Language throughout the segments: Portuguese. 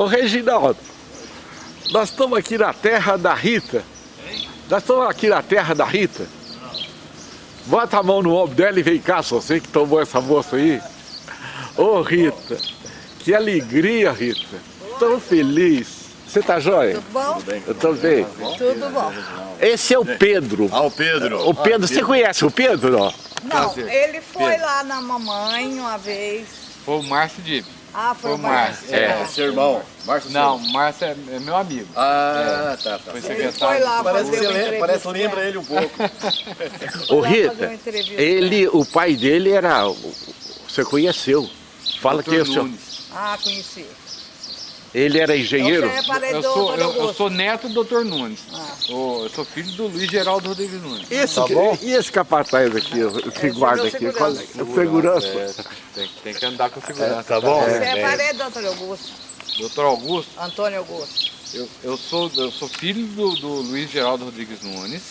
Ô Reginaldo, nós estamos aqui na terra da Rita. Nós estamos aqui na terra da Rita. Bota a mão no ombro dela e vem cá, só você que tomou essa moça aí. Ô Rita, que alegria, Rita. Tão feliz. Você tá jóia? Tudo bom? Tudo bem. Eu tô bem. Tudo bom. Esse é o Pedro. Ah, o Pedro. O Pedro, você conhece o Pedro? Ó? Não, ele foi Pedro. lá na mamãe uma vez. Foi o Márcio de... Ah, foi Foi o Márcio, é. Ah. Seu irmão, Márcio Não, Silva. o Márcio é, é meu amigo. Ah, tá, tá. Foi Ele secretário. foi lá Parece, fazer lembra, entrevista. parece lembra ele um pouco. Ô Rita, entrevista. ele, o pai dele era... Você conheceu. Fala que é o seu... Nunes. Ah, conheci. Ele era engenheiro? É Eu sou, eu, eu sou neto do Dr. Nunes. Ah. Eu sou filho do Luiz Geraldo Rodrigues Nunes. Esse, tá bom? E esse capataz aqui, o que Esse guarda é aqui? meu Qual é? segurança. O segurança. É, tem, tem que andar com segurança. tá bom? Você É, é, parente do Dr. Augusto. Doutor Augusto, Antônio Augusto. eu, eu, sou, eu sou filho do, do Luiz Geraldo Rodrigues Nunes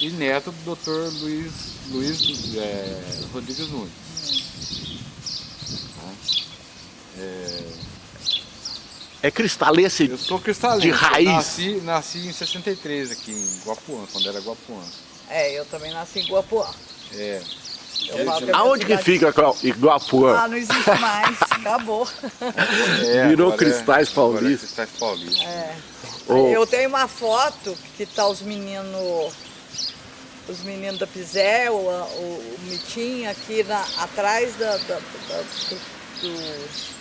e neto do Dr. Luiz, Luiz é, Rodrigues Nunes. É cristalense Eu sou cristalino. De raiz. Nasci, nasci em 63 aqui em Guapuã, quando era Guapuã. É, eu também nasci em Guapuã. É. Eu é Aonde que fica Iguapuã? Ah, não existe mais. Acabou. É, Virou é- Cristais agora é. Cristais Paulista. É. Ô. Eu tenho uma foto que tá os meninos, os meninos da Pisé, o, o, o Mitinho aqui na, atrás da, da, da, do- do-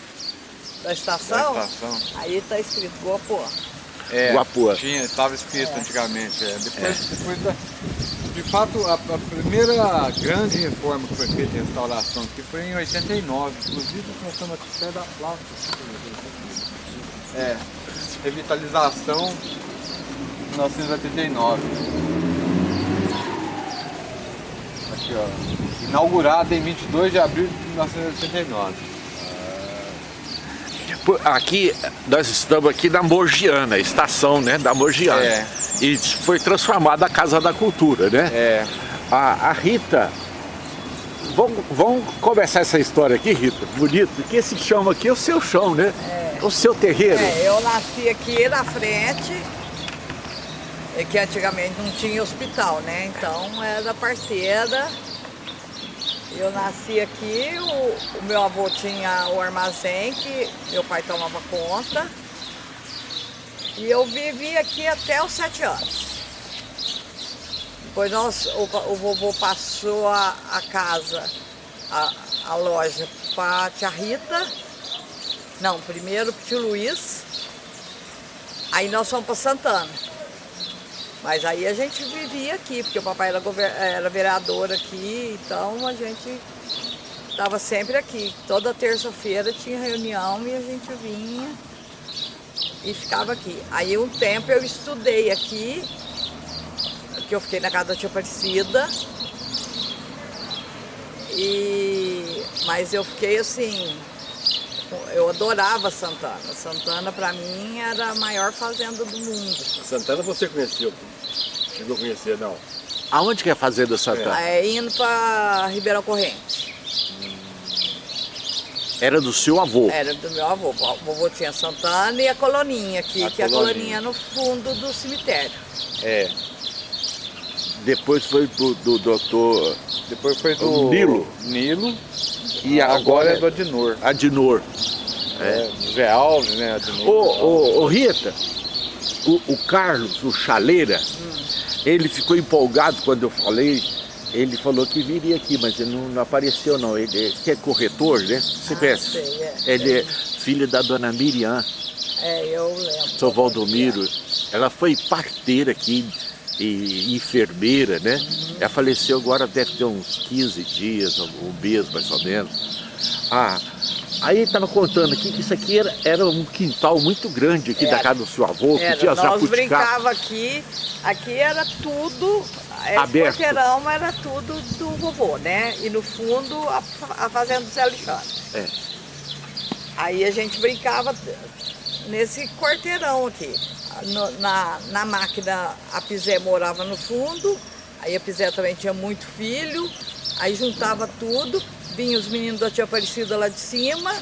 da estação. Da estação. Aí tá escrito Guapuã. É, Guapuã. Tinha, estava escrito antigamente. é. Depois, depois da, de fato, a, a primeira grande reforma que foi feita em restauração aqui foi em 89. Inclusive, nós estamos até da placa. É, revitalização 1989. Aqui, ó. Inaugurada em 22 de abril de 1989. Aqui, nós estamos aqui na Morgiana, estação né, da Morgiana. É. E foi transformada a Casa da Cultura, né? É, A, a Rita, vamos, vamos começar essa história aqui, Rita, bonito, porque esse chão aqui é o seu chão, né? O seu terreiro. É, eu nasci aqui na frente, é que antigamente não tinha hospital, né? Então era parteira. Eu nasci aqui, o, o meu avô tinha o armazém que meu pai tomava conta. E eu vivi aqui até os sete anos. Depois nós, o, o vovô passou a, a casa, a, a loja para a tia Rita. Não, primeiro pro tio Luiz. Aí nós fomos para Santana. Mas aí a gente vivia aqui, porque o papai era, era vereador aqui, então a gente estava sempre aqui. Toda terça-feira tinha reunião e a gente vinha e ficava aqui. Aí um tempo eu estudei aqui, que eu fiquei na casa da tia Aparecida. E, mas eu fiquei assim, eu adorava Santana. Santana para mim era a maior fazenda do mundo. Santana você conheceu? Chegou a conhecer, não? Aonde que é a Fazenda Santana? É, indo para Ribeirão Corrente. Era do seu avô. Era do meu avô. O vovô tinha Santana e a coloninha aqui, A que é a coloninha. coloninha no fundo do cemitério. é. Depois foi do, do doutor Depois foi do Nilo. Nilo. E Agora, agora é do Adinor. Adinor. É, Zé Alves, né? Adinor. Ô, ô, ô Rita, o, o Carlos, o Chaleira, ele ficou empolgado quando eu falei. Ele falou que viria aqui, mas ele não, não apareceu não. Ele é, que é corretor, né? Você Ah, conhece? sei, é. Ele é filho da dona Miriam, É, eu lembro. São Valdomiro. Ela foi parteira aqui e enfermeira, né? Ela faleceu agora, deve ter uns 15 dias, um mês mais ou menos. Ah, aí ele estava contando aqui que isso aqui era, era um quintal muito grande aqui da Era. casa do seu avô, que Era, tinha nós jabuticaba. brincava aqui, aqui era tudo, esse Aberto. porteirão era tudo do vovô, né? E no fundo a, a fazenda do Zé Alexandre. É. Aí a gente brincava nesse quarteirão aqui. No- na, na máquina a Pizé morava no fundo, aí a Pizé também tinha muito filho, aí juntava tudo, vinha os meninos da tia Aparecida lá de cima,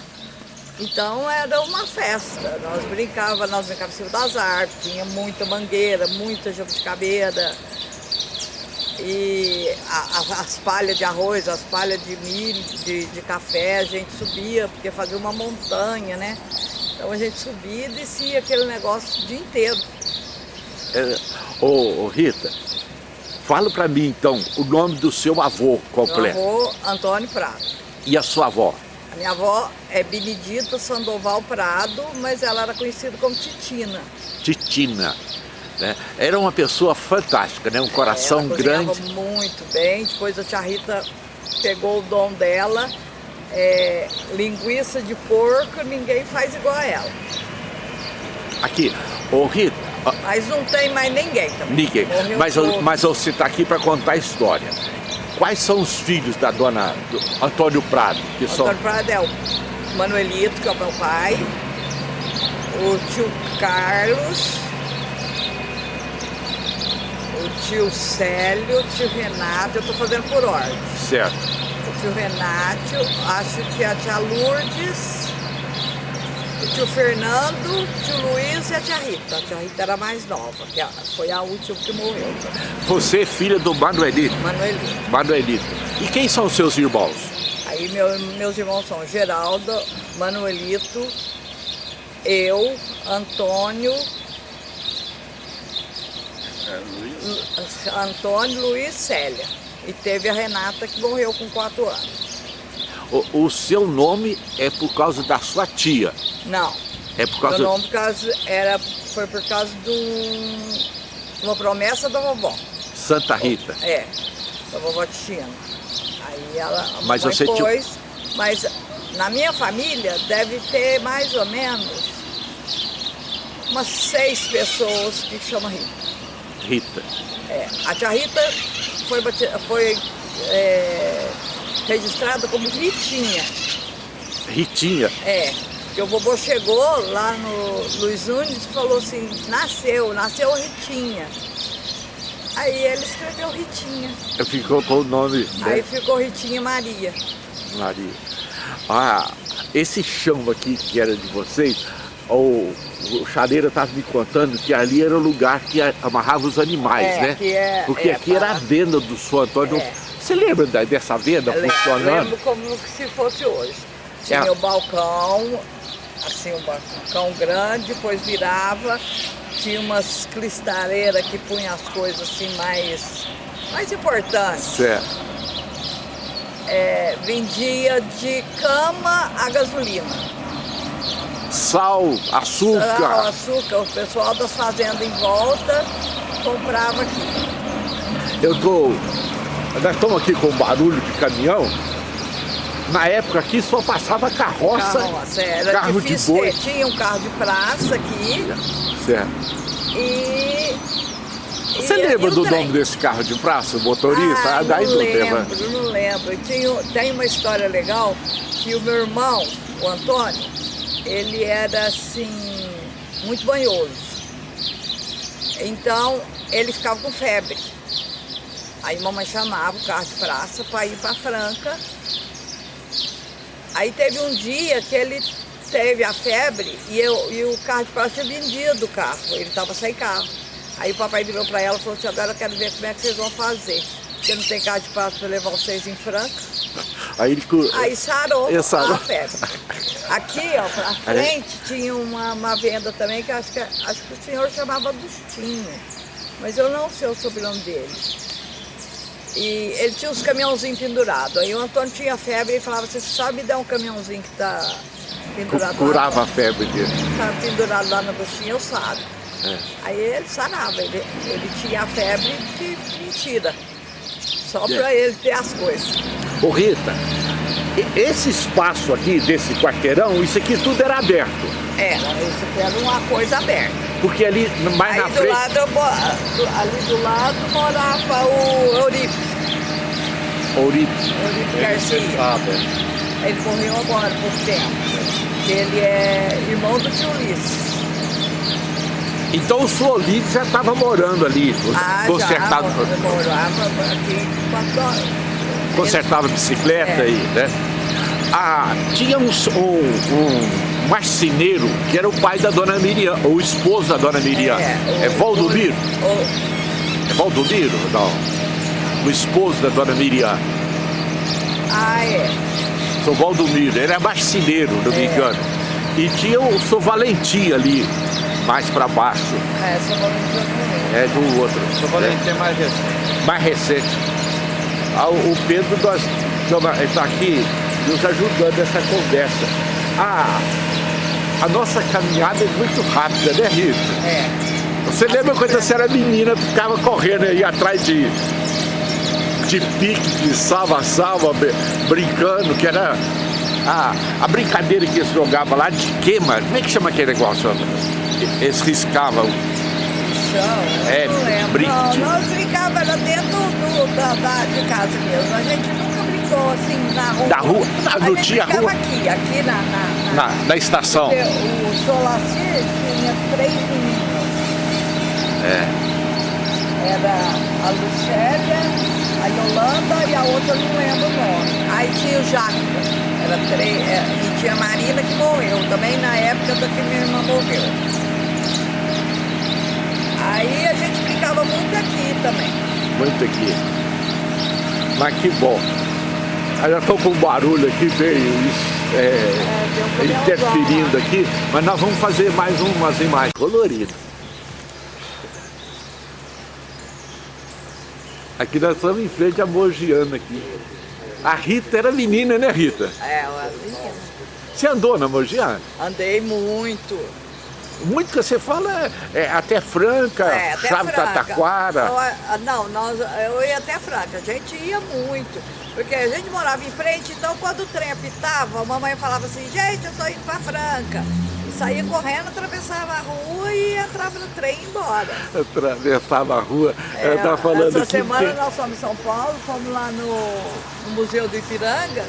Então era uma festa, nós brincávamos, nós brincávamos em cima das árvores, tinha muita mangueira, muita jabuticabeira, e a, a, as palhas de arroz, as palhas de milho, de, de, café, a gente subia, porque fazia uma montanha, né? Então a gente subia e descia aquele negócio o dia inteiro. É, ô, ô Rita, fala para mim então o nome do seu avô completo. Meu avô Antônio Prado. E a sua avó? A minha avó é Benedita Sandoval Prado, mas ela era conhecida como Titina. Titina. Né? Era uma pessoa fantástica, né? um coração ela grande. muito bem, depois a tia Rita pegou o dom dela. É, linguiça de porco, ninguém faz igual a ela. Aqui, ô Rita. Mas não tem mais ninguém também. Ninguém. mas, mas você está aqui para contar a história. Quais são os filhos da dona do Antônio Prado? Que Antônio são... Prado é o Manuelito, que é o meu pai, o tio Carlos, o tio Célio, o tio Renato, eu estou fazendo por ordem. Certo. Tio Renato, acho que a tia Lourdes, o tio Fernando, o tio Luiz e a tia Rita. A tia Rita era mais nova, que foi a última que morreu. Você é filha do Manuelito? Manuelito. Manuelito. E quem são os seus irmãos? Aí meu, meus irmãos são Geraldo, Manuelito, eu, Antônio, é, Luiz. Antônio, Luiz Célia. E teve a Renata que morreu com 4 anos. O, o, seu nome é por causa da sua tia? Não. É por causa... Meu nome por causa, era, foi por causa de um, uma promessa da vovó. Santa Rita? É, da vovó Titina. Aí ela mas você pôs, tinha... mas na minha família deve ter mais ou menos umas seis pessoas que chamam Rita. Rita. É, a tia Rita foi, foi é, registrada como Ritinha. Ritinha? É. Porque o vovô chegou lá no Luiz Nunes e falou assim, nasceu, nasceu Ritinha. Aí ele escreveu Ritinha. Ficou com o nome. Né? Aí ficou Ritinha Maria. Maria. Ah, esse chão aqui que era de vocês, o, o Chareira estava me contando que ali era o lugar que amarrava os animais, é, né? É, Porque é, aqui era a venda do São Antônio. É. Você lembra dessa venda Eu funcionando? lembro como se fosse hoje. Tinha é. o balcão, assim, um balcão grande, depois virava, tinha umas cristaleiras que punham as coisas assim mais, mais importantes. Certo. É, vendia de cama a gasolina sal, açúcar. Sal, açúcar, o pessoal das fazendas em volta comprava aqui. Eu tô. Nós estamos aqui com barulho de caminhão. Na época aqui só passava carroça, carroça era carro de boi. Tinha um carro de praça aqui. Certo. E você e, lembra e do trem. nome desse carro de praça, o motorista? Ah, ah não lembro, não lembro. Tinha, tem uma história legal que o meu irmão, o Antônio, ele era assim, muito banhoso. Então ele ficava com febre. Aí mamãe chamava o carro de praça para ir para Franca. Aí teve um dia que ele teve a febre e, eu, e o carro de praça tinha vendido o carro, ele estava sem carro. Aí o papai virou para ela e falou assim, agora eu quero ver como é que vocês vão fazer. Porque não tem carro de praça para levar vocês em Franca. Aí ele... Aí sarou, sarou. a febre. Aqui, ó, pra frente, tinha uma, uma venda também que acho que, acho que o senhor chamava Agostinho. Mas eu não sei o sobrenome dele. E ele tinha uns caminhãozinhos pendurados. Aí o Antônio tinha febre e falava, você sabe me dar um caminhãozinho que está pendurado Curava lá? a febre dele. Estava pendurado lá no Agostinho, eu sabe. É. Aí ele sarava, ele, ele tinha a febre de mentira. Só é. para ele ter as coisas. Ô Rita, esse espaço aqui, desse quarteirão, isso aqui tudo era aberto. Era, isso aqui era uma coisa aberta. Porque ali, mais Aí na do frente... Lado, ali do lado morava o Euripe. Euripe. Euripe Garcia. Ele morreu agora, por tempo. Ele é irmão do tio Ulisses. Então o Suolide já estava morando ali, ah, consertado. Já, morava aqui horas consertava bicicleta é. e, né? Ah, tinha um, um, marceneiro, que era o pai da dona Miriam, ou o esposo da dona Miriam. É, É, é Valdomiro? O- É Valdomiro? Não. O esposo da dona Miriam. ah, é. Sou Valdomiro, ele é marceneiro, não me É. engano. E tinha o Sou Valentim ali, mais pra baixo. É, São Valentim eu não lembro. É do outro. Só Valentim é mais recente. mais recente. Ah, o Pedro nós, está aqui nos ajudando nessa conversa. Ah, a nossa caminhada é muito rápida, né, Rita? É. Você lembra quando você era menina, ficava correndo aí atrás de, de pique, de salva-salva, br- brincando, que era a, a brincadeira que eles jogavam lá de queima. Como é que chama aquele negócio? Eles riscavam. Chão, É, de- nós brincávamos era dentro do, da, da- de casa mesmo. A gente nunca brincou assim na rua. Da rua? A Não tinha rua? aqui, aqui na... na, na- Na, na estação. porque O Solacir tinha três meninas. É. Era a Lucélia, a Yolanda e a outra não lembro o nome. Aí tinha o Jacob, era três, é, e tinha a Marina que morreu, também na época da que minha irmã morreu. Aí a gente brincava muito aqui também. Muito aqui. Mas que bom. Eu já estou com um barulho aqui, veio é, É, interferindo aqui, mas nós vamos fazer mais umas imagens coloridas. Aqui nós estamos em frente a Mogiana aqui. A Rita era menina, né Rita? É, eu menina. Você andou na Mogiana? Andei muito. Muito que você fala é, é até Franca, É, até Chave Franca. Tataquara. Não, nós, eu ia até Franca, a gente ia muito. Porque a gente morava em frente, então quando o trem apitava, a mamãe falava assim, gente, eu tô indo pra Franca. E saía correndo, atravessava a rua e entrava no trem e ia embora. Atravessava a rua, É, ela tá falando essa semana que- nós fomos em São Paulo, fomos lá no, no Museu do Ipiranga,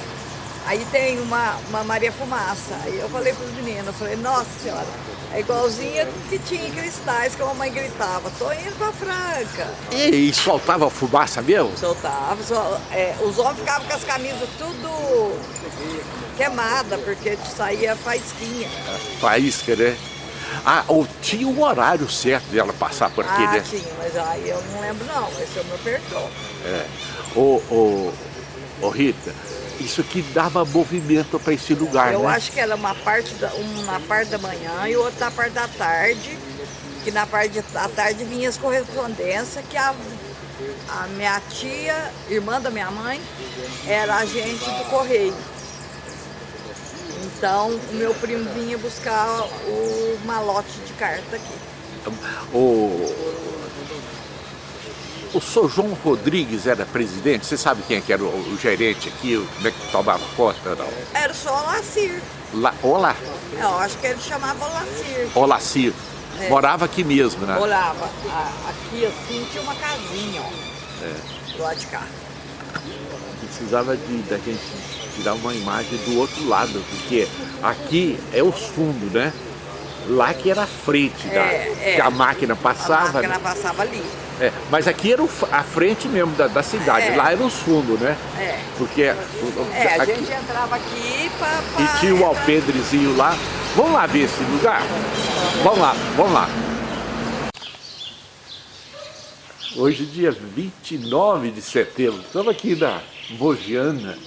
aí tem uma, uma Maria Fumaça. Aí eu falei para os meninos, eu falei, nossa senhora, é igualzinha que tinha em cristais, que a mamãe gritava, tô indo pra Franca. E, e soltava fumaça mesmo? Soltava, só- é, os homens ficavam com as camisas tudo queimada, porque saía faísquinha. Faísca, né? Ah, ou tinha um horário certo de ela passar por aqui, ah, né? tinha, mas aí eu não lembro não, esse eu me perdoa. É. Ô, ô, ô, Rita, isso aqui dava movimento para esse lugar, Eu né? acho que era uma parte da, um na parte da manhã e outra parte da tarde, que na parte da tarde vinha as correspondências que a, a minha tia, irmã da minha mãe, era agente do correio. Então o meu primo vinha buscar o malote de carta aqui. O, o Sr. João Rodrigues era presidente, você sabe quem é que era o, o gerente aqui, o- como é que tomava conta? Não? Era só o Lacir. Lá, olá, Eu acho que ele chamava Lacir. Olacir. É. Morava aqui mesmo, né? Olhava. a- Aqui assim tinha uma casinha, ó. Do lado de cá. precisava de, da gente tirar uma imagem do outro lado, porque aqui é os fundos, né? Lá que era a frente, da, É, é. que a máquina A passava. máquina né? passava ali. É, mas aqui era o a frente mesmo da, da cidade, É. lá era os fundos, né? É. Porque É, a gente entrava aqui pra e tinha o alpendrezinho lá. Vamos lá ver esse lugar? Vamos lá, vamos lá. Hoje, dia 29 de setembro, estamos aqui na Mogiana,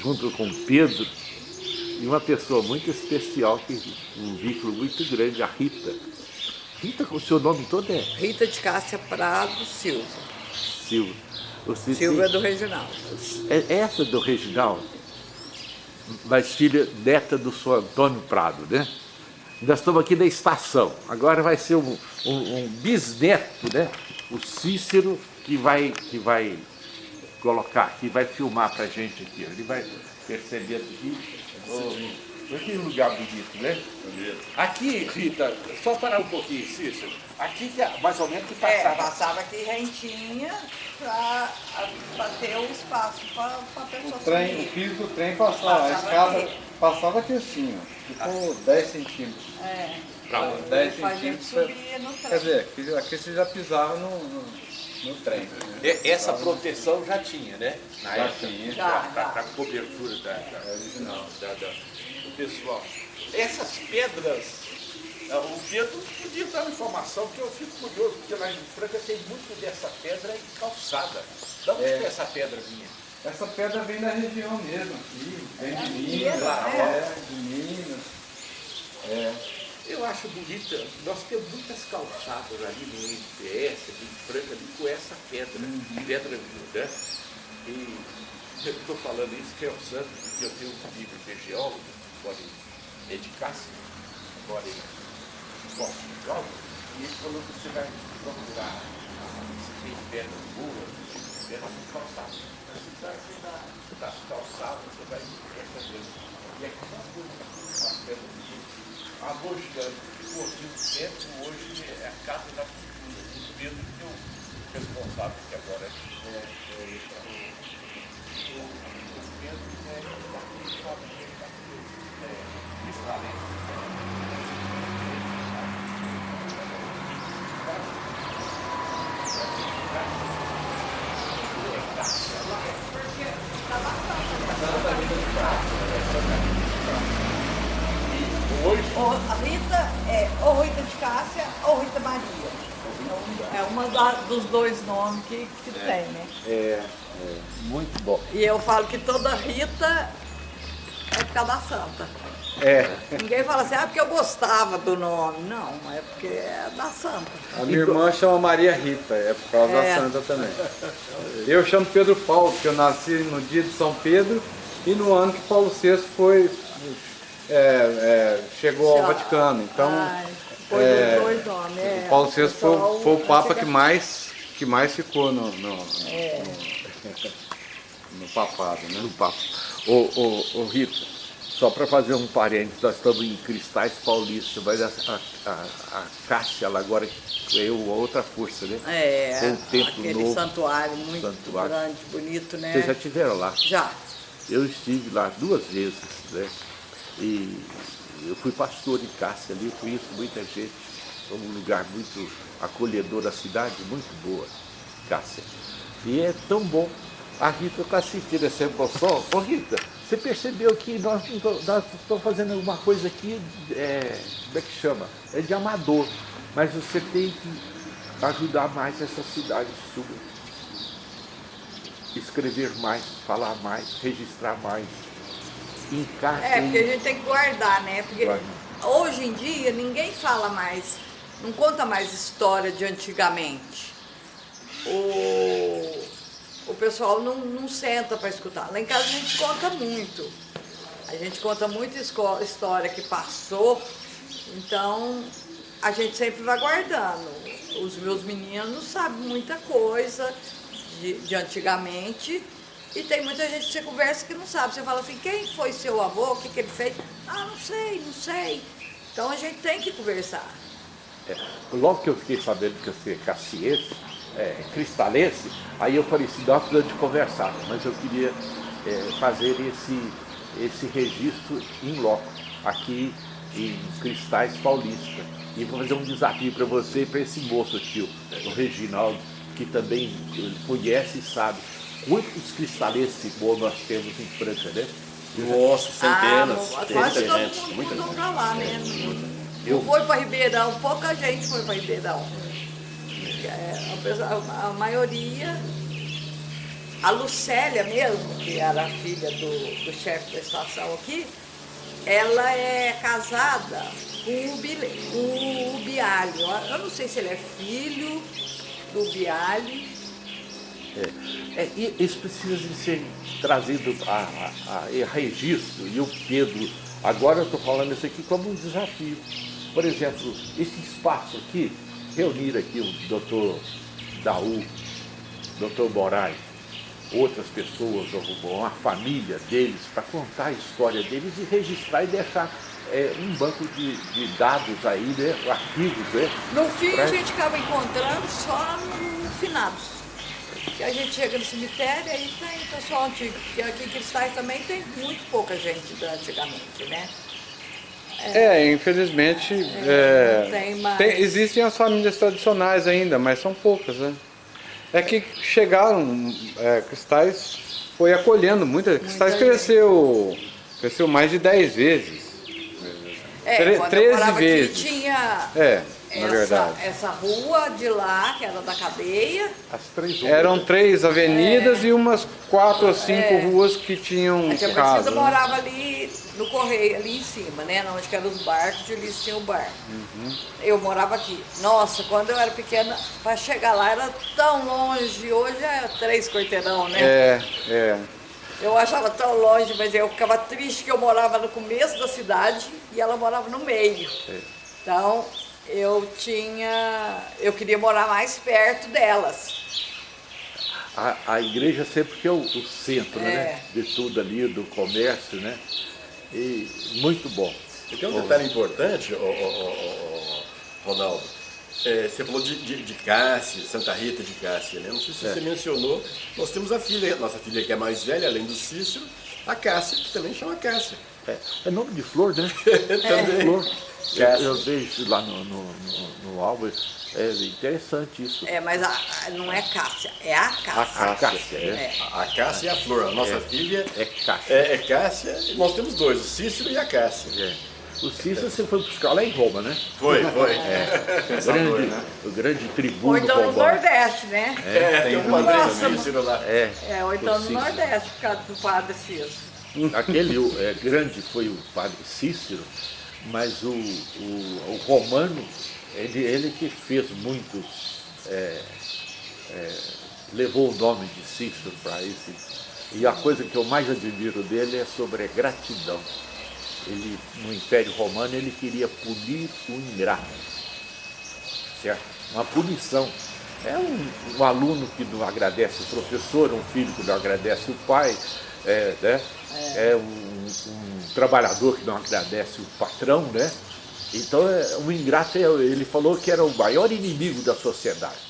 junto com o Pedro, e uma pessoa muito especial, que um vínculo muito grande, a Rita. Rita, o seu nome todo é Rita de Cássia Prado Silva. Silva. Você Silva é tem- do Regional. é essa do Reginaldo, mas filha neta do senhor Antônio Prado, né? Nós estamos aqui na estação. Agora vai ser um, um- um bisneto, né? O Cícero que vai, que vai colocar aqui, vai filmar pra gente aqui. Ele vai percebendo aqui. Oh, que lugar bonito, né? Aqui, Rita, só parar um pouquinho, Cícero. Aqui que é mais ou menos que É, passava. passava aqui rentinha pra ter um espaço pra, pra pessoa O, trem, o subir. piso do trem passava, a Passava escada aqui. passava aqui assim, ó. Ficou 10 centímetros. É. Pra- 10 Pra gente centímetros. subir no trem. Quer dizer, aqui, aqui você já pisava no, no, no trem. E- Essa proteção já tinha, né? Na Já época, tinha. Já, já. pra cobertura da, da, É original. da- da- do pessoal. essas pedras, ah, o Pedro podia dar uma informação, que eu fico curioso, porque lá em Franca tem muito dessa pedra em calçada. Da onde É. que essa pedra vinha? Essa pedra vem da região mesmo, aqui, vem de Minas, Minas, é, de Minas. É. Eu acho bonita, nós temos muitas calçadas ali no IPS, ali em Franca, ali com essa pedra, pedra né? E eu estou falando isso que é o santo, porque eu tenho um que é geólogo, mora em é de Cássio, mora em Portugal, e ele falou que você vai procurar se tem pedra boa, pedra com calçada. Mas se está aqui na, nas calçadas, você vai essa pedra. E aqui não tem as pedras de a Mojana, por muito tempo, hoje é a Casa da Cultura. O Pedro que é o responsável, que agora é, é, é, é, o, o Pedro é daquele família, é, israelense. Hoje, Ou a Rita é ou Rita de Cássia ou Rita Maria. É uma da- dos dois nomes que, que tem, né? é, é muito bom. E eu falo que toda Rita é por causa da santa. É, Ninguém fala assim, ah, porque eu gostava do nome. Não, é porque é da santa. A minha irmã chama Maria Rita, é por causa É. da santa também. Eu chamo Pedro Paulo, porque eu nasci no dia de São Pedro e no ano que Paulo VI foi, é, é, chegou ao Vaticano. Então, Ai, foi é, dois nomes. É, o Paulo VI foi, foi o Papa que mais, que mais ficou no, no, É. no papado, né? no papo. Ô, ô, ô Rita, só para fazer um parênteses, nós estamos em Cristais Paulista, mas a, a, a, a Cássia, ela agora é outra força, né? É, Tem um templo aquele novo, santuário muito santuário. grande, bonito, né? Vocês já estiveram lá? Já. Eu estive lá duas vezes, né? E eu fui pastor em Cássia ali, eu conheço muita gente. É um lugar muito acolhedor da cidade, muito boa, Cássia. E é tão bom. A Rita está sentindo essa emoção. Ô Rita, você percebeu que nós estamos fazendo alguma coisa aqui, é, como é que chama? É de amador. Mas você tem que ajudar mais essa cidade sua escrever mais, falar mais, registrar mais. Encaixa É, porque a gente tem que guardar, né? Porque Guarda. hoje em dia ninguém fala mais, não conta mais história de antigamente. O, o pessoal não, não senta para escutar. Lá em casa a gente conta muito. A gente conta muita história que passou, então a gente sempre vai guardando. Os meus meninos sabem muita coisa de, de antigamente e tem muita gente que você conversa que não sabe. Você fala assim, quem foi seu avô, o que, que ele fez? Ah, não sei, não sei. Então a gente tem que conversar. É, logo que eu fiquei sabendo que você é caciense, é, cristalense, aí eu falei assim, nós precisamos de conversar, mas eu queria é, fazer esse, esse registro em loco, aqui em Cristais Paulista. E vou fazer um desafio para você e para esse moço tio, o Reginaldo, que também conhece e sabe quantos cristalenses bons nós temos em Franca, né? Nossa, centenas, ah, muita todo gente, mundo muita mudou gente. pra lá, né? Eu- Não foi para Ribeirão, pouca gente foi para Ribeirão. É, a pessoa- a, a maioria, a Lucélia mesmo, que era a filha do, do chefe da estação aqui, ela é casada com o, Bile, com o Bialho. Eu não sei se ele é filho do Bialho. É, e isso precisa de ser trazido a, a- a registro, e o Pedro, agora eu estou falando isso aqui como um desafio. Por exemplo, esse espaço aqui, reunir aqui o doutor Daú, doutor Moraes, outras pessoas, ou a família deles, para contar a história deles e registrar e deixar é, um banco de, de dados aí, né, arquivos, né? No fim, a Pra- gente acaba encontrando só no finados. Que a gente chega no cemitério aí tem pessoal antigo. Porque aqui em Cristais também tem muito pouca gente da antigamente, né? É, infelizmente, é, não tem mais. tem- existem as famílias tradicionais ainda, mas são poucas, né? É que chegaram, é, Cristais foi acolhendo muita, Cristais gente. cresceu, cresceu mais de 10 vezes. É, Tre- quando 13 eu morava vezes. aqui tinha É, na essa, verdade. essa rua de lá, que era da cadeia. As três Eram três avenidas e umas quatro ou cinco É. ruas que tinham A tia casa. Né? morava ali no correio, ali em cima, né? Onde que eram os barcos, ali tinha o bar. Uhum. Eu morava aqui. Nossa, quando eu era pequena, para chegar lá era tão longe. Hoje é três quarteirão, né? É, é. Eu achava tão longe, mas eu ficava triste que eu morava no começo da cidade e ela morava no meio. Então, eu tinha. Eu queria morar mais perto delas. A, a igreja sempre que é o, o centro, É. né? De tudo ali, do comércio, né? E muito bom. E tem um detalhe importante, Ronaldo. É, você falou de, de, de Cássia, Santa Rita de Cássia, né? Não sei se É. você mencionou, nós temos a filha, nossa filha que é mais velha, além do Cícero, a Cássia, que também chama Cássia. É, é nome de flor, né? Também. Flor. Eu, Cássia. eu vejo lá no, no, no, no álbum. É interessante isso. É, mas a- não é Cássia, é a Cássia. A Cássia, é. É. A Cássia é a flor, a nossa filha É Cássia. é, é Cássia, e nós temos dois, o Cícero e a Cássia. É. O Cícero você foi buscar lá em Roma, né? Foi, foi. O grande, o grande tribuno Ou então no. Nordeste, né? É, tem um padrinho Nossa, Cícero lá. É, É, ou então no. Nordeste, por causa do padre Cícero. Aquele é, grande foi o padre Cícero, mas o, o, o romano, ele, ele que fez muitos, é, é, levou o nome de Cícero para esse. E a coisa que eu mais admiro dele é sobre a gratidão. Ele, no Império Romano, ele queria punir o ingrato. Certo? Uma punição. É um, um aluno que não agradece o professor, um filho que não agradece o pai, é, né? é um, um trabalhador que não agradece o patrão, né? Então, é, um ingrato, é- ele falou que era o maior inimigo da sociedade.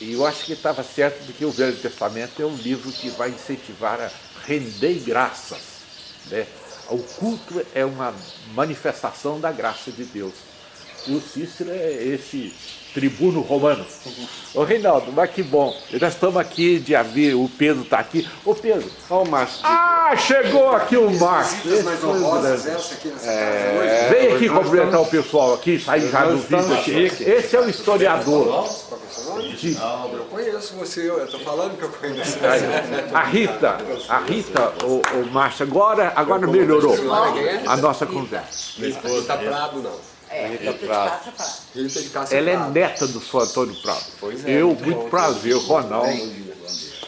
E eu acho que estava certo, porque o Velho Testamento é um livro que vai incentivar a render graças. Né? O culto é uma manifestação da graça de Deus. E o Cícero é esse tribuno romano. Ô Reinaldo, mas que bom. Nós estamos aqui de haver, o Pedro está aqui. Ô Pedro, Olha o Márcio. ah, chegou aqui o. Visitas mais honrosas essa aqui nessa casa hoje. É, Vem aqui cumprimentar o pessoal aqui, sair já do vídeo estamos aqui. Esse é o historiador. De- Eu conheço você, eu tô falando que eu conheço A Rita, a Rita, o, o Márcio, agora, agora melhorou a nossa conversa. Rita Prado, não. É, Rita de Prado. Rita de Cássia Ela é Prado. neta do Sr. Antônio Prado. Pois é, Eu, muito muito bom. prazer, Ronaldo.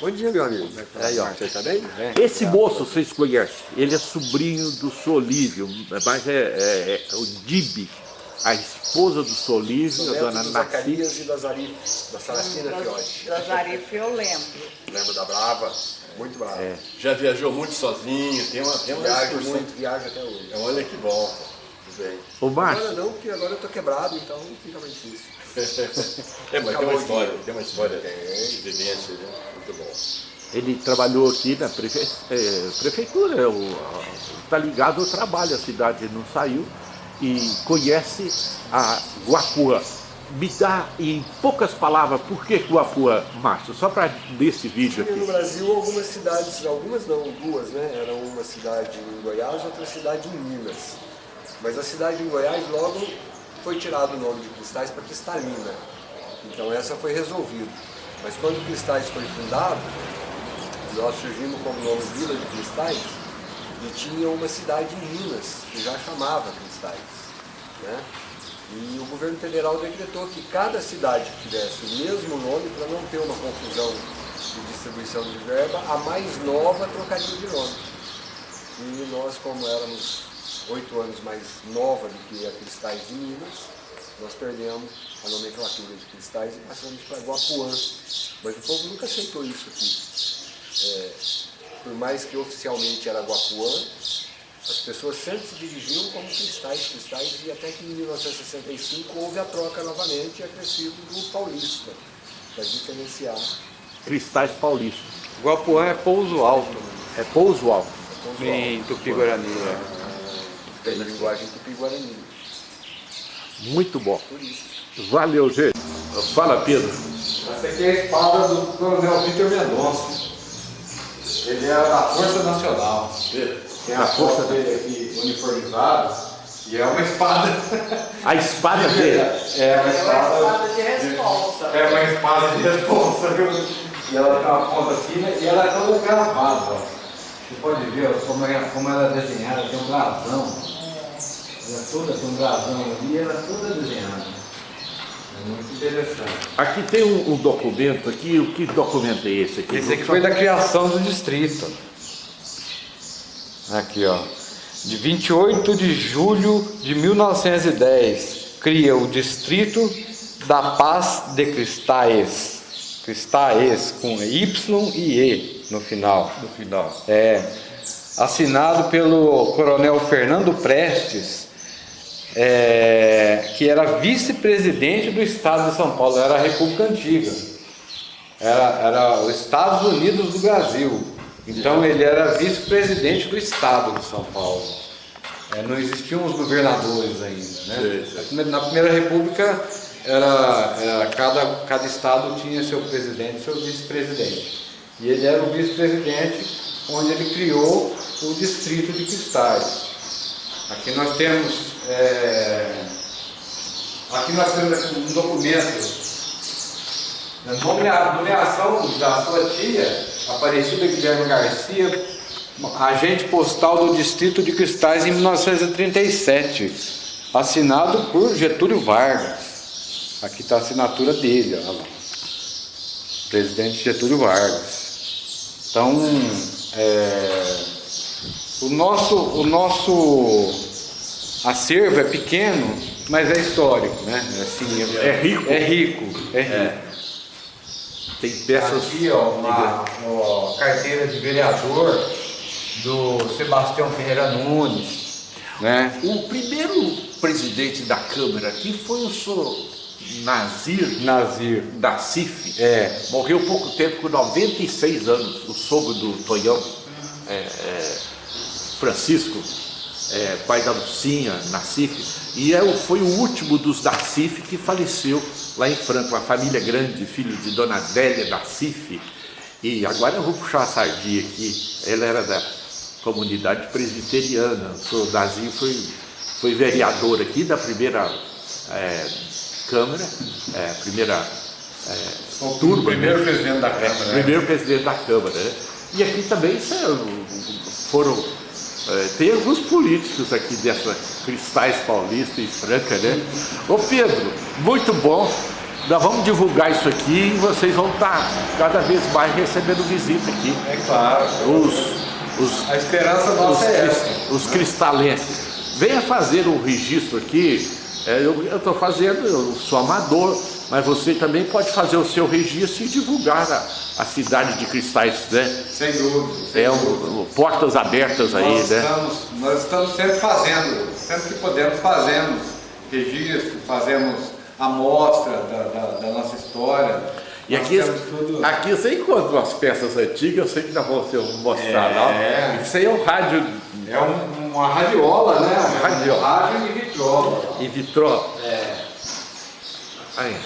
Bom dia, meu amigo. Aí, ó. Você tá bem? Esse moço vocês conhecem, ele é sobrinho do Solívio, mas é, é- é o Dibi, a esposa do Solívio, a dona. Zacarias e da Zari, da Saracina Fiote. Da Zarife eu lembro. Lembra da Brava? Muito brava. É. Já viajou muito sozinho, tem uma, tem uma Viaja muito, viaja até hoje. Olha que bom. Bem. Ô Agora Márcio, não, porque agora eu tô quebrado, então fica mais difícil. É, mas tem uma história, tem uma história de vivência, né? Muito bom. ele trabalhou aqui na prefe- é, prefeitura, está ligado ao trabalho, a cidade não saiu, e conhece a Guapuã. Me dá em poucas palavras por que Guapuã, Márcio, só para desse vídeo Tinha no aqui. Brasil algumas cidades, algumas não, duas, né? Era uma cidade em Goiás, outra cidade em Minas. Mas a cidade em Goiás logo foi tirado o nome de Cristais para Cristalina. Então essa foi resolvida. Mas quando Cristais foi fundado, nós surgimos como nome Vila de Cristais e tinha uma cidade em Minas que já chamava Cristais. Né? E o governo federal decretou que cada cidade que tivesse o mesmo nome, para não ter uma confusão de distribuição de verba, a mais nova trocaria de nome. E nós, como éramos oito anos mais nova do que a Cristais de Minas, nós perdemos a nomenclatura de Cristais e passamos para Guapuã. Mas o povo nunca aceitou isso aqui. É, por mais que oficialmente era Guapuã, as pessoas sempre se dirigiam como cristais, cristais, e até que em 1965 houve a troca novamente e acrescido do paulista, para diferenciar. Cristais Paulista. Guapuã é pouso alto, É pouso alto. em Tupi-Guarani. Tem linguagem tupi-guarani. Muito bom. Por isso. Valeu, gente. Fala, Pedro. Essa aqui é a espada do Coronel Vitor Mendonça. Ele era da Força Nacional. Tem a Da Força dele aqui uniformizado. E é uma espada. A espada dele. É uma É uma espada. espada de resposta. É uma espada de resposta. viu? E ela tem uma ponta fina e ela é toda gravada. ó. Você pode ver ó, como, é, como ela é desenhada, tem um brasão. Ela é toda um brasão ali, ela é toda desenhada. É muito interessante. Aqui tem um, um documento aqui. O que documento é esse aqui? Esse aqui foi da criação do distrito. Aqui, ó. De 28 de julho de 1910, cria o Distrito da Paz de Cristais. Cristais, com Y e E no final. No final. É, assinado pelo coronel Fernando Prestes, é, que era vice-presidente do estado de São Paulo, era a República Antiga, era, era os Estados Unidos do Brasil. Então ele era vice-presidente do estado de São Paulo. É, não existiam os governadores ainda. Né? Na Primeira República era, era cada, cada estado tinha seu presidente e seu vice-presidente. E ele era o vice-presidente onde ele criou o distrito de cristais. Aqui nós temos é, aqui nós temos um documento nomea- nomeação da sua tia, Aparecida Guilherme Garcia, agente postal do Distrito de Cristais em 1937, assinado por Getúlio Vargas. Aqui está a assinatura dele, olha lá. Presidente Getúlio Vargas. Então, é, o nosso, o nosso acervo é pequeno, mas é histórico, né? Assim, É rico. É rico, é rico. Tem peças. Aqui, ó, uma ó, carteira de vereador do Sebastião Ferreira Nunes, né? O primeiro presidente da Câmara aqui foi o senhor Nazir Nazir. da CIF. É. Morreu pouco tempo, com 96 anos, o sogro do Tonhão, é, é, Francisco, é, pai da Lucinha, na CIF. E é, foi o último dos da CIF que faleceu lá em Franca, uma família grande, filho de Dona Zélia da CIF. E agora eu vou puxar a sardinha aqui. Ela era da comunidade presbiteriana. O Dazinho foi, foi vereador aqui da primeira é, Câmara, é, primeira é, turma. primeiro né? presidente da Câmara. né? primeiro presidente da Câmara. Né? E aqui também é, foram. É, tem alguns políticos aqui dessa Cristais Paulista e Franca, né? Ô Pedro, muito bom. Nós vamos divulgar isso aqui e vocês vão estar cada vez mais recebendo visita aqui. É claro. Os, os A esperança os, nossa é cris- essa. os cristalenses. Venha fazer um registro aqui. É, eu estou fazendo, eu sou amador, mas você também pode fazer o seu registro e divulgar a, a cidade de Cristais, né? Sem dúvida. sem É um, portas abertas aí, nós, né? estamos, nós estamos sempre fazendo, sempre que podemos fazemos registro, fazemos amostra da, da, da nossa história. E Nós aqui, temos tudo. aqui você encontra umas peças antigas, eu sei que nós vamos ser- mostrar É. lá. Isso aí é um rádio É um- uma radiola, né? Uma radiola. Rádio e vitrola. em vitrô. É. Aí.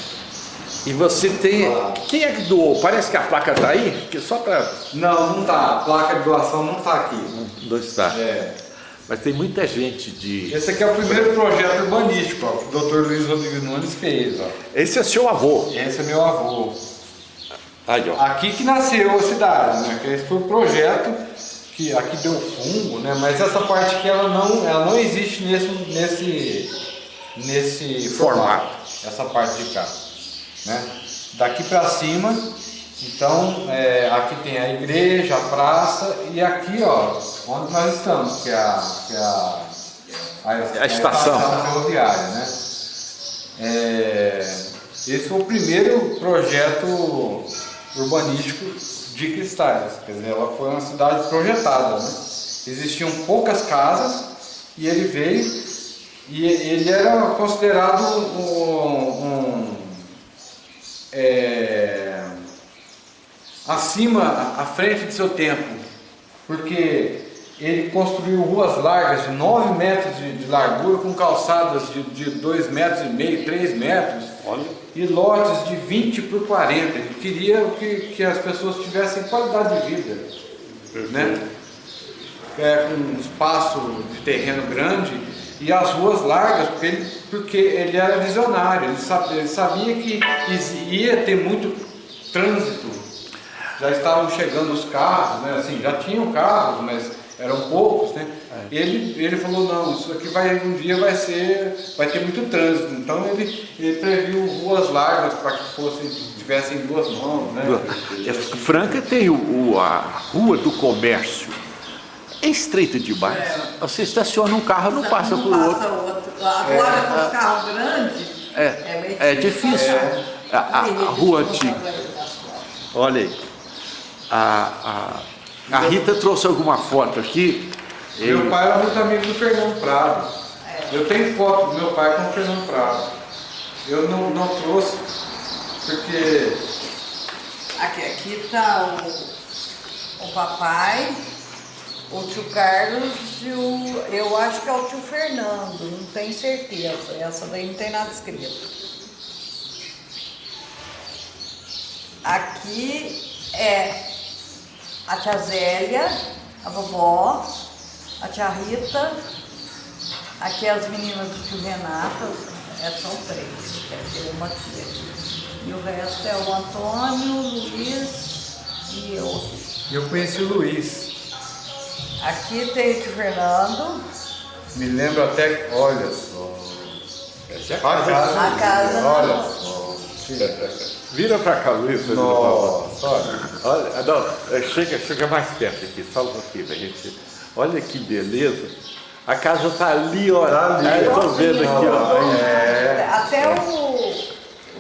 E você tem. Quem é que doou? Parece que a placa está aí, que só para. Não, não tá. A placa de doação não tá aqui. Não está. É. Mas tem muita gente de. Esse aqui é o primeiro projeto urbanístico ó, que o Dr. Luiz Rodrigues Nunes fez. Ó. Esse é seu avô. Esse é meu avô. Aí, ó. Aqui que nasceu a cidade, né? Que esse foi o projeto que aqui deu fungo, né? Mas essa parte aqui ela não, ela não existe nesse, nesse, nesse Formato. Essa parte de cá, né? Daqui para cima, então é, aqui tem a igreja, a praça e aqui, ó, onde nós estamos, que é a, que é a, A estação. ferroviária, né? É, esse foi o primeiro projeto urbanístico de Cristais. Quer dizer, ela foi uma cidade projetada. Né? Existiam poucas casas e ele veio e ele era considerado um, um, é, acima, à frente de seu tempo, porque ele construiu ruas largas de 9 metros de, de largura com calçadas de 2 metros e meio, 3 metros Olha. e lotes de 20 por 40. Ele queria que, que as pessoas tivessem qualidade de vida, né? É, com um espaço de terreno grande E as ruas largas, porque ele, porque ele era visionário, ele sabia, ele sabia que ia ter muito trânsito. Já estavam chegando os carros, né? assim, já tinham carros, mas eram poucos, né? É. Ele, ele falou, não, isso aqui vai, um dia vai ser, vai ter muito trânsito. Então ele, ele previu ruas largas para que fossem, tivessem duas mãos, né? É, Franca tem o, o, a Rua do Comércio. É estreita demais. É. Você estaciona um carro, não, não passa por outro. outro. Agora é, com os carros grandes, é, é, é difícil. É. A, a, a, rua antiga. Olha aí. A, a, a Rita trouxe alguma foto aqui. Meu pai era muito amigo do Fernando Prado. Eu tenho foto do meu pai com o Fernando Prado. Eu não, não trouxe porque... Aqui, aqui está o, o papai, o tio Carlos e o... Eu acho que é o tio Fernando, não tenho certeza. Essa daí não tem nada escrito. Aqui é a tia Zélia, a vovó, a tia Rita, aqui as meninas do tio Renato, é, são três, quer dizer, uma aqui. E o resto é o Antônio, o Luiz e eu. Eu conheci o Luiz. Aqui tem o tio Fernando. Me lembro até, olha só. Essa é a casa. A casa. Olha só. Vira para cá, Luiz. Nossa, olha. olha não, é, chega, chega mais perto aqui, só um pouquinho pra gente. Olha que beleza. A casa tá ali, olha. Tá ali. Tô vendo aqui, ó. É. Até o,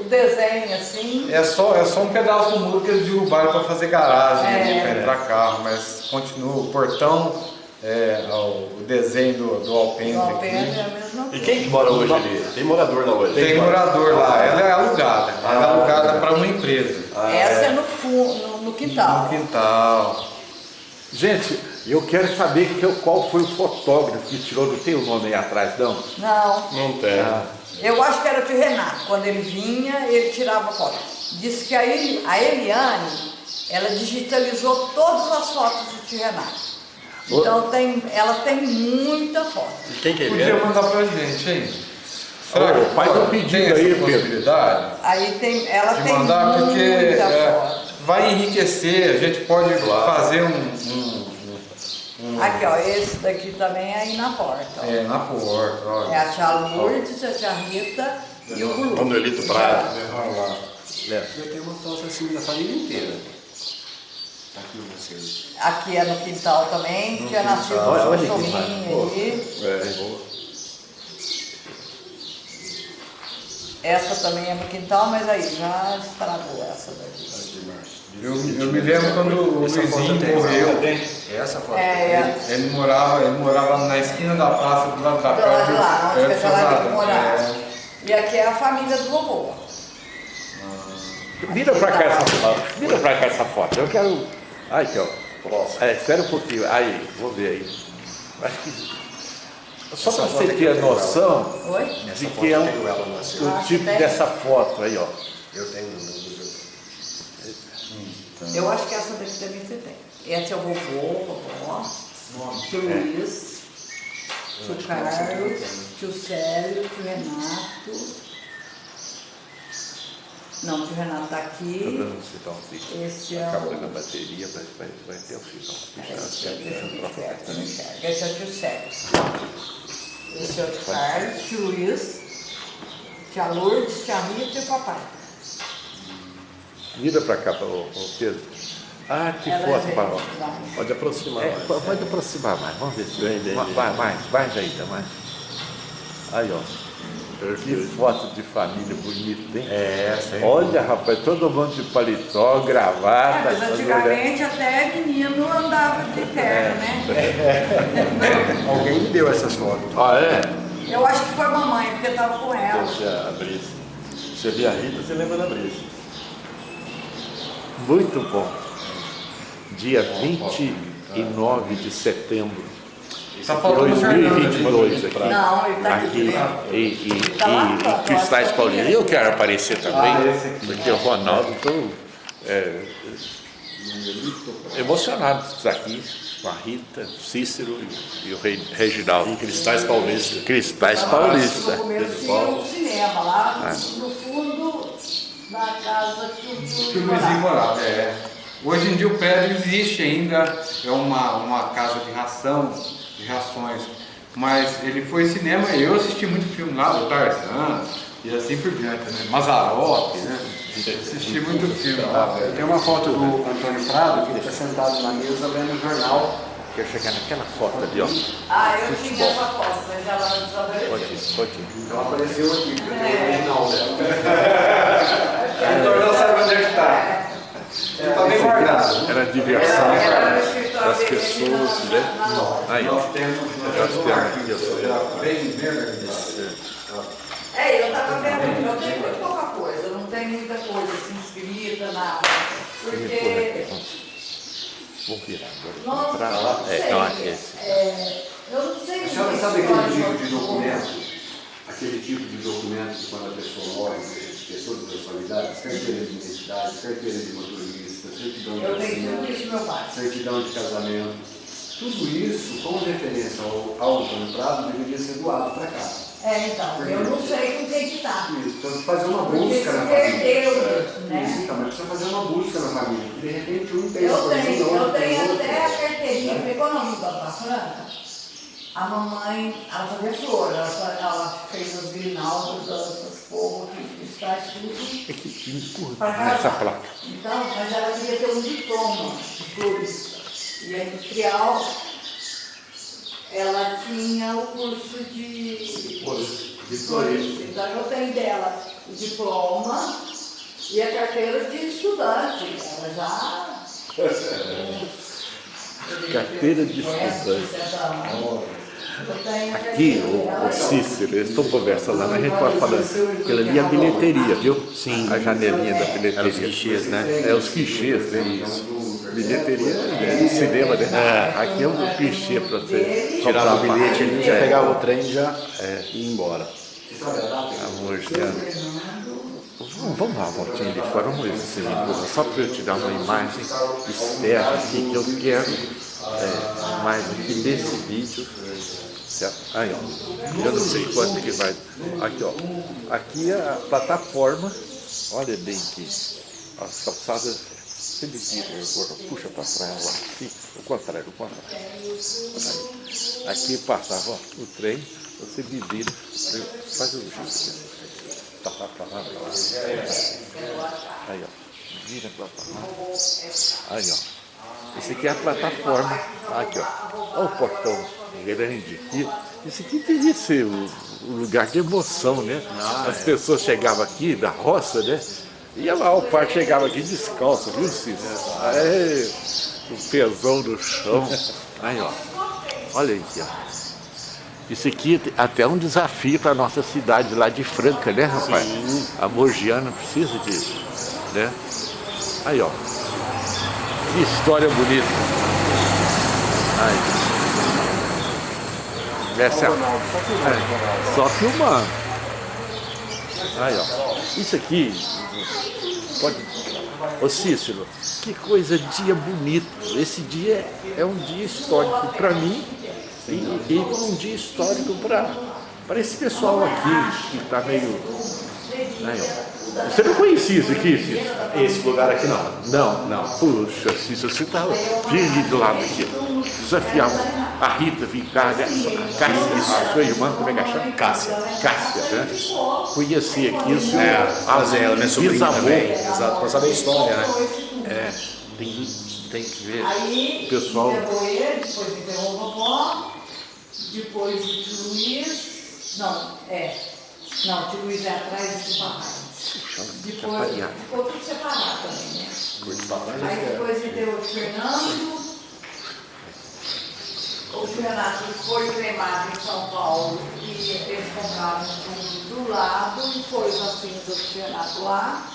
o desenho, assim. É só, é só um pedaço do muro que eles derrubaram para fazer garagem, é. para entrar carro, mas continua o portão é, o desenho do, do Alpendre. aqui. é a mesma coisa. E quem que mora hoje ali? Tem morador lá hoje? Tem, morador lá. Ela é alugada. Ah, ela é alugada para uma empresa. Ah, Essa é, é no, no, no, quintal. No quintal. Gente, eu quero saber que, qual foi o fotógrafo que tirou, não tem o nome aí atrás, não? Não. Não tem. Ah. Eu acho que era o tio Renato. Quando ele vinha, ele tirava foto. Disse que a, a Eliane, ela digitalizou todas as fotos do tio Renato. Então tem, ela tem muita foto. E quem que é Podia mandar pra gente, hein? Será oh, que faz um pedido aí, possibilidade? Aí tem, ela de tem mandar muita porque é, foto. vai enriquecer, a gente pode claro. fazer um, um, Aqui, ó, esse daqui também é aí na porta. Ó. É, na porta, olha. É a tia Lourdes, a tia Rita e o Gulu. Manuelito Prado. Olha lá. É. Eu tenho uma foto assim da família inteira. Tá aqui. Aqui é no quintal também, no tinha quintal. nascido um cachorrinho aí. É, boa. Essa também é no quintal, mas aí já estragou essa daqui. Eu, eu me lembro quando o Luizinho morreu. Essa foto é, é. Ele morava, ele morava na esquina da praça do lado da praça. Do lado de lá, onde é, lá que morava. É. E aqui é a família do vovô. Vira pra cá essa foto. Vira pra cá essa foto. Eu quero Aí, aqui, ó. Próximo. É, espera um pouquinho. Aí, vou ver aí. Acho que. Só para você ter a noção Oi? de que é um, o tipo dessa foto aí, ó. Eu tenho. Eu acho que essa daqui também você tem. Essa é o vovô, vovó, tio Luiz, tio Carlos, tio Célio, tio Renato. Não, o Renato está aqui. Estou dando um sinal. Esse é Acaba o... a bateria, mas vai, vai ter o sinal. É, deixa eu se não enxerga. Esse é o tio Sérgio. Esse é o tio Carlos, tio Luiz, tia Lourdes, tia Rita e o papai. Vira para cá, o, Pedro. Ah, que Ela foto, Barão. Pode aproximar é, mais. Pode aproximar mais. Vamos ver se... Bem, bem, vai, mais, mais ainda, mais. Aí, ó. Que foto de família bonita, hein? É, essa Olha, rapaz, todo mundo de paletó, gravata. É, mas antigamente até menino andava de terno, né? É. Alguém me deu essas fotos. Ah, é? Eu acho que foi mamãe, porque estava com ela. Deixa a Brice. Você vê a Rita, você lembra da Brice. Muito bom. Dia 29 de setembro Só faltou 2022 aqui. Não, ele está aqui. E, e, e, e Cristais Paulina. Eu quero aparecer também, Ah, porque o Ronaldo, estou é, emocionado de estar aqui. com a Rita, Cícero e, e o Rei, Reginaldo. Em Cristais Paulista. Cristais Paulista. No começo tinha um cinema lá no fundo da casa que o o morava. morava. É. Hoje em dia o prédio existe ainda, é uma, uma casa de ração, de rações. Mas ele foi cinema e eu assisti muito filme lá do Tarzan e assim por diante, né? Mazarope, né? Assisti muito filme lá. Tem uma foto do Antônio Prado que ele está sentado na mesa lendo um jornal. Quer chegar naquela foto ali, ó. Ah, eu tinha essa foto, mas ela não desapareceu. Pode, pode. Então apareceu aqui, porque o original dela. Então não sabe onde é que está. Ele está bem guardado. Era a diversão das pessoas, né? Aí, ó. Nós temos, nós temos arquivo, já bem, bem organizado. É, eu tava vendo, eu tenho muito pouca coisa, não tem muita coisa assim escrita, nada. Porque, Vamos virar não, agora. Pra não lá. sei, É, não, é esse. é, eu não sei A senhora sabe aquele tipo de do- documento? Aquele tipo de documento que quando a pessoa morre, pessoa de personalidades, carteira de identidade, carteira de motorista, certidão de Eu tenho tudo nascimento, isso no meu pai. certidão de casamento. Tudo isso, com referência ao, ao Antônio Prado, deveria ser doado para cá. É, então, eu não sei com quem que tá. Isso, então fazer uma Porque busca se na família. perdeu isso, né? Isso, então, mas precisa fazer uma busca na família. De repente um tem Eu uma tenho, outro eu tenho até a carteirinha, porque quando eu mudou para Franca, a mamãe, ela fazia flor, ela, ela fez as grinaldas, essas porras, cristais, tudo. É que empurra Para nessa casar. placa. Então, mas ela queria ter um diploma de florista. E a industrial, ela tinha o curso de De florista. florista. Então eu tenho dela o diploma e a carteira de estudante. Ela já. Carteira de estudante. Aqui, o, o Cícero, eles estão conversando lá, mas a gente pode falando. Aquilo ali é a bilheteria, viu? Sim. A janelinha da bilheteria. Era os guichês, né? É, os clichês, né? Isso. Bilheteria é do cinema, né? Aqui é um clichê para você Tirava o bilhete ali, já É. pegava o trem e já é, ia embora. Amor, Vamos, dar uma voltinha ali fora, vamos ver se você só para eu te dar uma imagem externa aqui que eu quero é, mais aqui nesse vídeo. Certo? Aí, ó. Eu não sei quanto que vai. Aqui, ó. Aqui é a plataforma. Olha bem aqui. As calçadas. Você me tira, agora puxa para trás lá. O contrário, o contrário. Aí. Aqui passava o trem, você me vira, faz o jeito. Tá, tá, tá, tá, tá. Aí, ó. Vira pra lá. Aí, ó. Esse aqui é a plataforma. Aqui, ó. Olha o portão grande aqui. Esse aqui devia ser o, o lugar de emoção, né? As pessoas chegavam aqui da roça, né? Ia lá, o pai chegava aqui descalço, viu, Cícero? É, o pesão no chão. Aí, ó. Olha aí, ó. Isso aqui é até um desafio para a nossa cidade lá de Franca, né, rapaz? A Mogiana precisa disso, né? Aí, ó. Que história bonita. Aí. Essa é, é, só filmando. Aí, ó. Isso aqui, pode... Ô Cícero, que coisa, dia bonito. Esse dia é um dia histórico para mim e, e um dia histórico para esse pessoal aqui que está meio. Aí, ó. Você não conhecia isso aqui, Cícero? Esse lugar aqui não. Não, não. Puxa, Cícero, você está firme do lado aqui. Desafiava a Rita né? Cássia, sua irmã, como é que chama? Cássia. Cássia, né? Conheci aqui o seu É, fazer ela, minha sobrinha bisavô. também. Exato, para saber a história, né? É, tem, tem que ver. Aí, O pessoal- depois enterrou a vovó, depois o tio Luiz, não, é, não, o tio Luiz é atrás do tio Depois ficou tudo separado também, né? Aí depois enterrou o Fernando, o Renato foi cremado em São Paulo e eles compraram um do lado e pôs a cinza do Renato lá.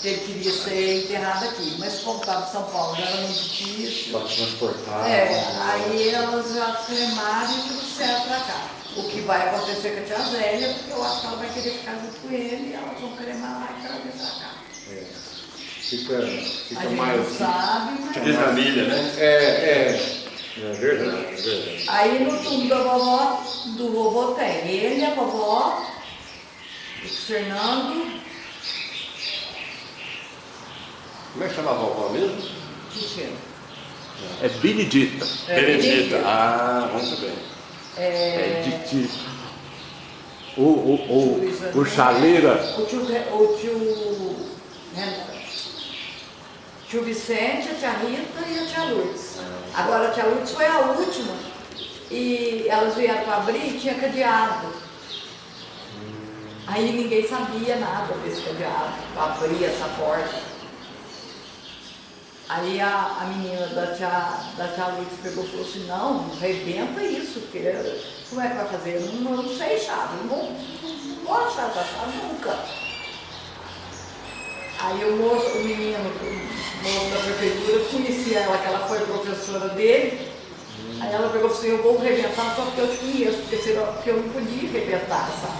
que Ele queria ser enterrado aqui, mas como estava em São Paulo não era muito difícil. Para transportar. É, aí elas já cremaram e trouxeram pra cá. O que vai acontecer com a tia Zélia, porque eu acho que ela vai querer ficar junto com ele e elas vão cremar lá e trazer pra cá. Fica, A fica gente mais. não sabe, mas... De família, né? É, é. É verdade, é verdade. Aí no túmulo da vovó, do vovô tem ele, a vovó, o Fernando, Como é que chama a vovó mesmo? Cristina. É Benedita. Benedita. Ah, muito bem. É de, de o, o, o, o chaleira. O tio, o tio, Renan, tio Vicente, a tia Rita e a tia Lourdes. Agora a tia Lourdes foi a última e elas vieram para abrir e tinha cadeado. Aí ninguém sabia nada desse cadeado, para abrir essa porta. Aí a, a menina da tia, da tia Lourdes pegou e falou assim, não, rebenta isso, porque como é que vai fazer? Eu não, não sei chave, não vou, não vou achar essa chave nunca. Aí o moço, o menino, o moço da prefeitura, conhecia ela, que ela foi professora dele. Aí ela pegou e falou assim, eu vou rebentar só porque eu te conheço, porque, senão, porque eu não podia rebentar essa,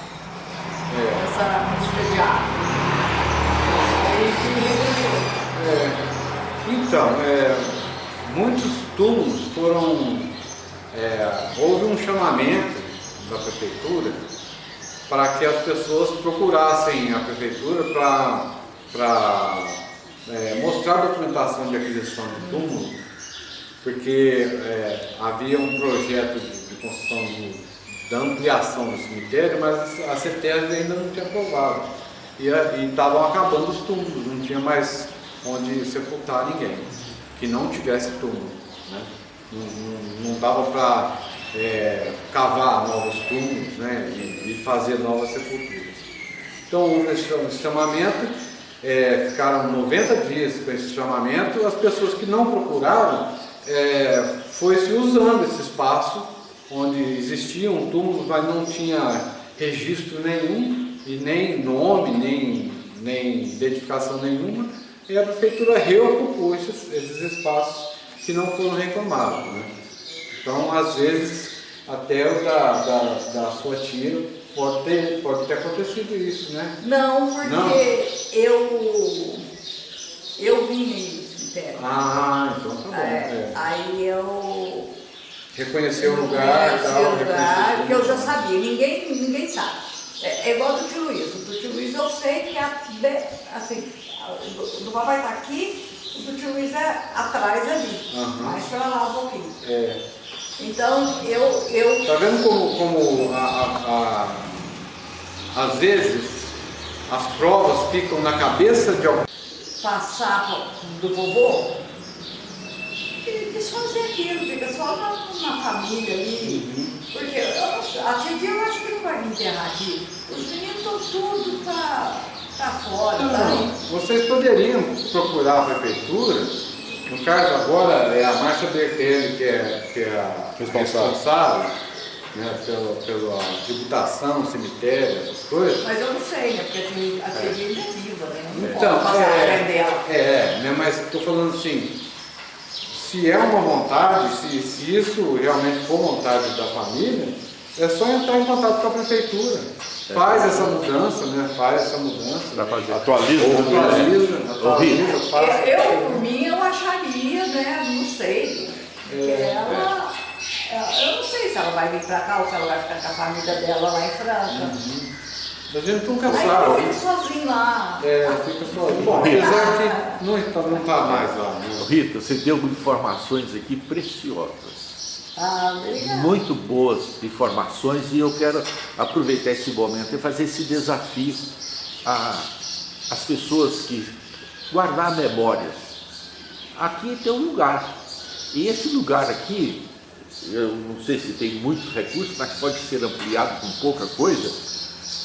essa, esse cadeado. Aí que me rebentou. É, então, é, muitos túmulos foram. é, houve um chamamento da prefeitura para que as pessoas procurassem a prefeitura para é, mostrar a documentação de aquisição de túmulo, porque é, havia um projeto de, de construção do- da ampliação do cemitério, mas a CETESB ainda não tinha aprovado. E estavam acabando os túmulos, não tinha mais onde sepultar ninguém que não tivesse túmulo. Né? Não, não, dava para cavar novos túmulos né? e, e fazer novas sepulturas. Então houve esse chamamento, é, ficaram 90 dias com esse chamamento, as pessoas que não procuraram é, foi se usando esse espaço onde existiam túmulos, mas não tinha registro nenhum e nem nome, nem, nem identificação nenhuma, e a prefeitura reocupou esses, esses espaços que não foram reclamados. Né? Então, às vezes, até o da, da, da sua tia pode ter, pode ter acontecido isso, né? Não, porque Não? eu eu vim no cemitério. Ah, então tá bom. É, é. Aí eu Reconhecer o lugar e tal. o lugar, que eu já sabia, ninguém, ninguém sabe. É, é igual do tio Luiz. Do tio Luiz eu sei que a, assim, o do, papai está aqui, o do tio Luiz é atrás ali, Aham. mais para lá um pouquinho. É. Então eu, eu Tá vendo como, como a, a- a- às vezes as provas ficam na cabeça de alguém? passar do vovô, ele quis fazer aquilo, fica só na, na família ali. Porque eu a tia eu acho que não vai me enterrar aqui. Os meninos estão tudo pra, pra fora, tá? Vocês poderiam procurar a prefeitura, no caso agora é a Márcia Bertelli que é, que é a Responsável. responsável né, pela, pela tributação, cemitério, essas coisas. Mas eu não sei, né? Porque a tia, a tia ainda é viva, né? Não Então, posso passar a frente é, dela. é, né, mas estou falando assim, se é uma vontade, se, se isso realmente for vontade da família, é só entrar em contato com a prefeitura. Faz essa mudança, né? Faz essa mudança. Atualiza. Ou atualiza, atualiza, Eu, faz. eu, por mim, eu acharia, né? Não sei. Porque É, ela, ela- Eu não sei se ela vai vir pra cá ou se ela vai ficar com a família dela lá em Franca. A gente nunca Aí eu sabe. fico sozinho lá. É, fica só. Bom, apesar que não está, não está mais lá. Né? Rita, você deu informações aqui preciosas. Ah, muito boas informações e eu quero aproveitar esse momento e fazer esse desafio às pessoas que guardar memórias. Aqui tem um lugar e esse lugar aqui, eu não sei se tem muitos recursos, mas pode ser ampliado com pouca coisa.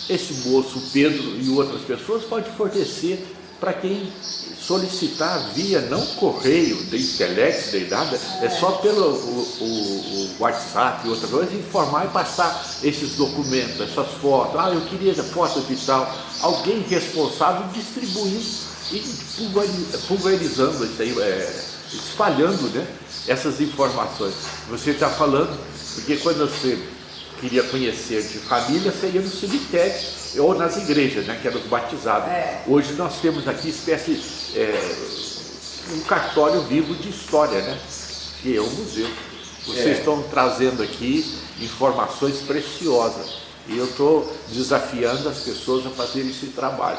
Esse moço, Pedro e outras pessoas pode fornecer para quem solicitar via não correio, nem telex, nem nada, é só pelo o, o- o WhatsApp e outra coisa, informar e passar esses documentos, essas fotos. Ah, eu queria foto de tal. Alguém responsável distribuindo e pulveri- pulverizando isso aí, é, espalhando né, essas informações. Você está falando, porque quando você queria conhecer de família, você ia no cemitério ou nas igrejas, né, que eram os batizados. É. Hoje nós temos aqui espécie, é, um cartório vivo de história, né, que é o museu. Vocês É. estão trazendo aqui informações preciosas. E eu estou desafiando as pessoas a fazerem esse trabalho.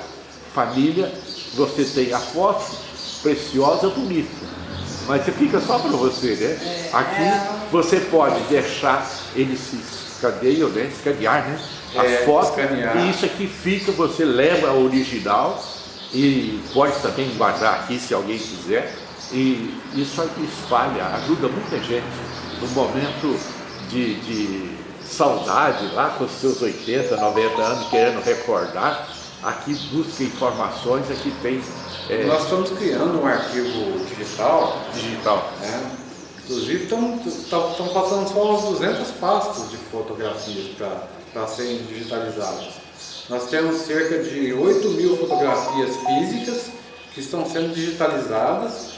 Família, você tem a foto preciosa, bonita. Mas você fica só para você, né? Aqui você pode deixar eles se escaneiam, né? Escanear, né? As É, fotos. escanear. E isso aqui fica, você leva a original e pode também guardar aqui se alguém quiser. E isso aqui espalha, ajuda muita gente no momento de, de saudade, lá com os seus 80, 90 anos, querendo recordar. Aqui busca informações, aqui tem é, Nós estamos criando um arquivo digital, digital. né? Inclusive estão passando só umas 200 pastas de fotografias para serem digitalizadas. Nós temos cerca de 8 mil fotografias físicas que estão sendo digitalizadas,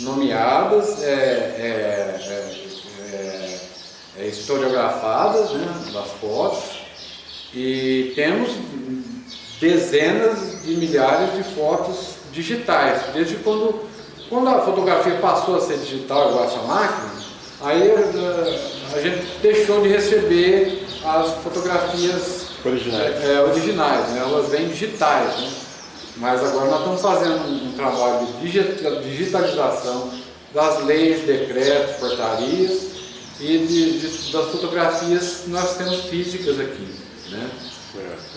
nomeadas, é, é, é, é, é, historiografadas né, das fotos e temos dezenas de milhares de fotos digitais, desde quando, quando a fotografia passou a ser digital igual essa máquina, aí eh, a gente deixou de receber as fotografias Originais. é, originais, né? elas vêm digitais. Né? Mas agora nós estamos fazendo um, um trabalho de digita- digitalização das leis, decretos, portarias e de- de- das fotografias que nós temos físicas aqui. Né?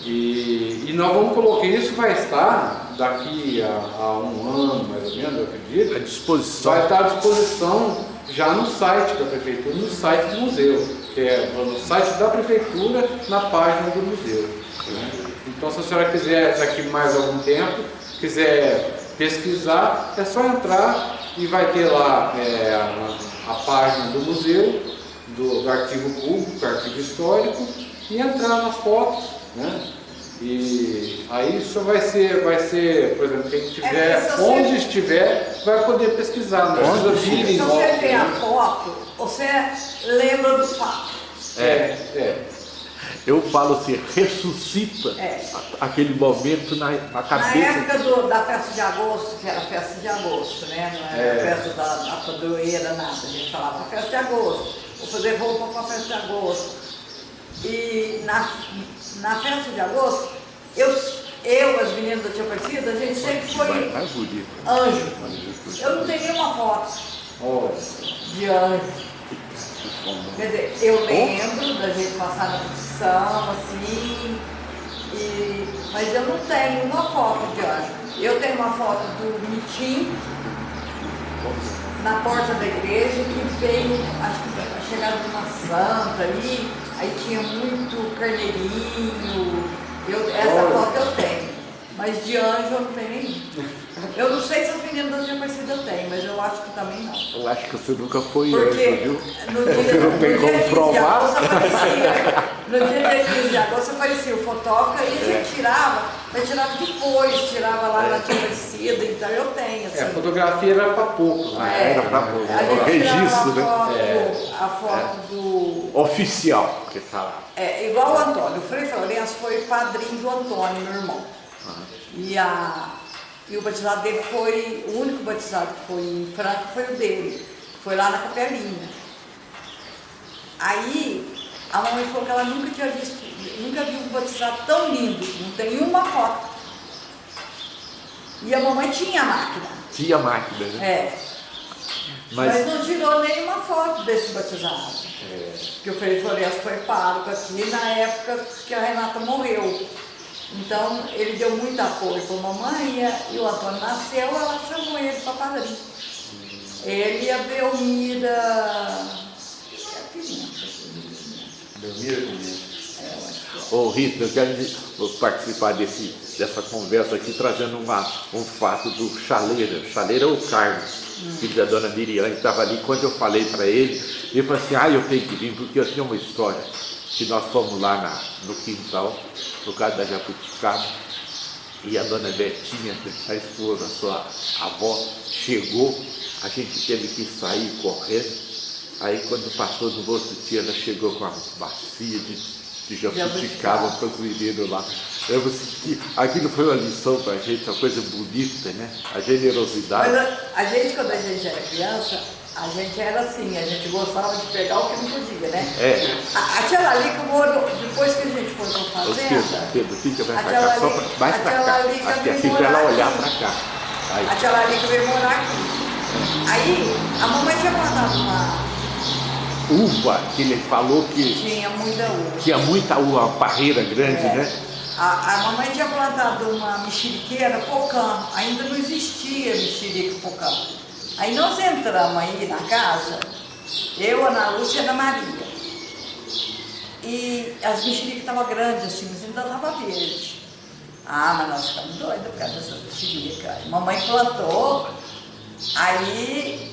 E, e nós vamos colocar, isso vai estar daqui a, a um ano mais ou menos, eu acredito, À disposição. vai estar à disposição já no site da prefeitura, no site do museu, que é no site da prefeitura, na página do museu. né? Então, se a senhora quiser daqui mais algum tempo, quiser pesquisar, é só entrar e vai ter lá é, a, a página do museu, do, do arquivo público, arquivo histórico, e entrar nas fotos, né? E aí isso vai ser, vai ser, por exemplo, quem estiver, É, se você- onde estiver, vai poder pesquisar, não precisa vir Se você vê a né? foto, você lembra do fato. É, é. Eu falo assim, ressuscita É. aquele momento na, na Na cabeça. época do- da festa de agosto, que era festa de agosto, né? Não era É. festa da, da padroeira, nada. A gente falava festa de agosto. Vou fazer roupa para festa de agosto. E na, na festa de agosto, eu, eu, as meninas da Tia Aparecida, a gente sempre foi anjo. Eu não tenho nenhuma foto de anjo. Quer dizer, eu lembro da gente passar na procissão, assim, e, mas eu não tenho uma foto de anjo. Eu tenho uma foto do Mitim na porta da igreja que veio, acho que a chegada de uma santa ali, aí tinha muito carneirinho. Eu, essa Olha. foto eu tenho, mas de anjo eu não tenho nenhum. Eu não sei se as meninas da Tia Aparecida têm, mas eu acho que também não. Eu acho que você nunca foi Porque anjo, viu? no dia, Você não no tem dia como 15 de provar. agosto aparecia. No dia 15 de agosto aparecia o fotógrafo e a gente tirava, mas tirava depois, tirava lá na tia Aparecida, então eu tenho, assim. é, a fotografia era para poucos, né? É, Era pra a o registro, né? a foto, a foto do. Oficial, que fala. É, igual o Antônio, o Frei Florencio foi padrinho do Antônio, meu irmão. E, a, e o batizado dele foi, o único batizado que foi em Franca foi o dele. Foi lá na capelinha. Aí a mamãe falou que ela nunca tinha visto, nunca viu um batizado tão lindo, não tem uma foto. E a mamãe tinha a máquina. Tinha máquina, né? É. Mas, Mas não tirou nenhuma foto desse batizado. é, Porque o Frei Florencio foi pároco aqui na época que a Renata morreu. Então ele deu muito apoio para a mamãe e a- o Antônio nasceu, ela chamou ele para padrinho. Ele e a Belmira. e a Pimenta. É, é. Ô Rita, eu quero participar desse, dessa conversa aqui, trazendo uma, um fato do Chaleira. Chaleira é o Carlos, filho da dona Miriam, que estava ali. Quando eu falei para ele, ele falou assim, ah, eu tenho que vir, porque eu tenho uma história. Que nós fomos lá na, no quintal, por causa da jabuticaba, e a dona Betinha, a esposa, a sua avó, chegou, a gente teve que sair correndo. Aí quando passou no outro dia, ela chegou com uma bacia de, de jabuticaba para os meninos lá. Eu vou sentir, aquilo foi uma lição para a gente, uma coisa bonita, né? A generosidade. A, a gente, quando a gente era criança, A gente era assim, a gente gostava de pegar o que não podia, né? É. A, a tia Lalica morou, depois que a gente foi pra Ô, fazenda... Pedro, Pedro, fica mais a pra cá, só Lalica- pra, mais pra cá. Aqui, veio assim, pra ela olhar pra cá. Aí. A tia Lalica veio morar aqui. Aí, a mamãe tinha plantado uma... Uva, que ele falou que Tinha muita uva. tinha muita uva, uma parreira grande, É. né? A, a mamãe tinha plantado uma mexeriqueira, pocã. Ainda não existia mexerica pocã. Aí nós entramos aí na casa, eu, Ana Lúcia e Ana Maria. E as mexericas estavam grandes assim, mas ainda estava verde. Ah, mas nós ficamos doidos por causa dessas mexericas. Mamãe plantou, aí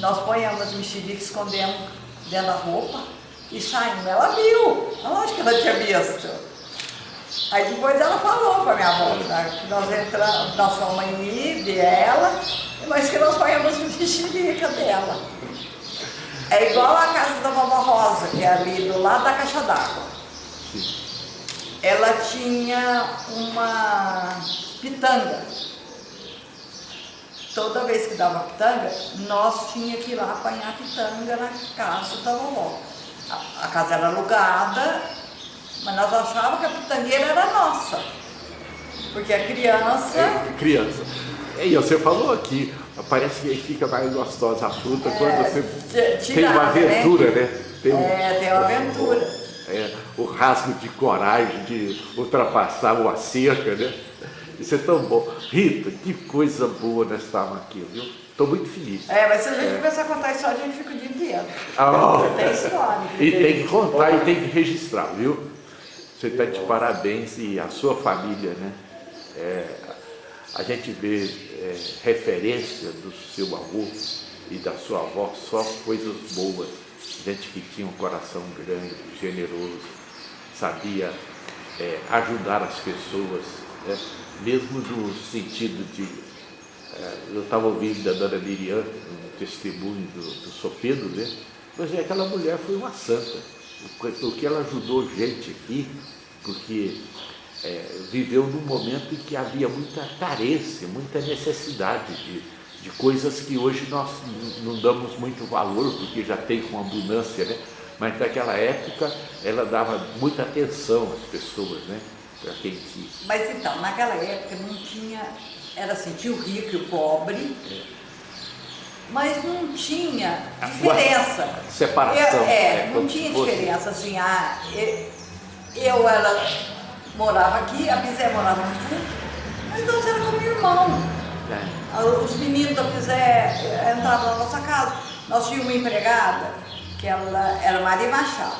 nós ponhamos as mexericas, escondemos dentro da roupa e saímos. Ela viu, lógico que ela tinha visto. Aí depois ela falou para minha avó que nós entramos, nós fomos aí, ver ela, mas que nós ponhamos mexerica dela. É igual a casa da vovó Rosa, que é ali do lado da caixa d'água. Ela tinha uma pitanga. Toda vez que dava pitanga, nós tinha que ir lá apanhar pitanga na casa da vovó. A, a casa era alugada, mas nós achávamos que a pitangueira era nossa. Porque a criança. É, criança. E você falou aqui, parece que fica mais gostosa a fruta quando você ti- tem uma tirada, né? aventura, né? Tem, um- É, tem uma aventura. é, o rasgo de coragem de ultrapassar uma cerca, né? Isso é tão bom. Rita, que coisa boa nós estávamos aqui, viu? Estou muito feliz. É, mas se a gente começar a contar história, a gente fica o dia inteiro. Ah, Tem história. E tem que contar e tem que registrar, viu? Você está de parabéns e a sua família, né? É, a gente vê é, referência do seu avô e da sua avó, só coisas boas. Gente que tinha um coração grande, generoso, sabia é, ajudar as pessoas, né? mesmo no sentido de. é, eu estava ouvindo da dona Miriam, um testemunho do, do Sopedo, né? Mas é, aquela mulher foi uma santa, porque ela ajudou gente aqui, porque é, viveu num momento em que havia muita carência, muita necessidade de, de coisas que hoje nós não damos muito valor, porque já tem com abundância, né? Mas naquela época ela dava muita atenção às pessoas, né? Para quem tinha. Mas então, naquela época não tinha. Era assim, tinha o rico e o pobre, mas não tinha diferença. separação, Eu- é, é, não tinha diferença assim, ah, eu, eu ela morava aqui, a Bizé morava no fundo, mas nós era como irmão. né? Ah, Os meninos da Pisé eh, entravam na nossa casa. Nós tínhamos uma empregada, que ela era Maria Machado.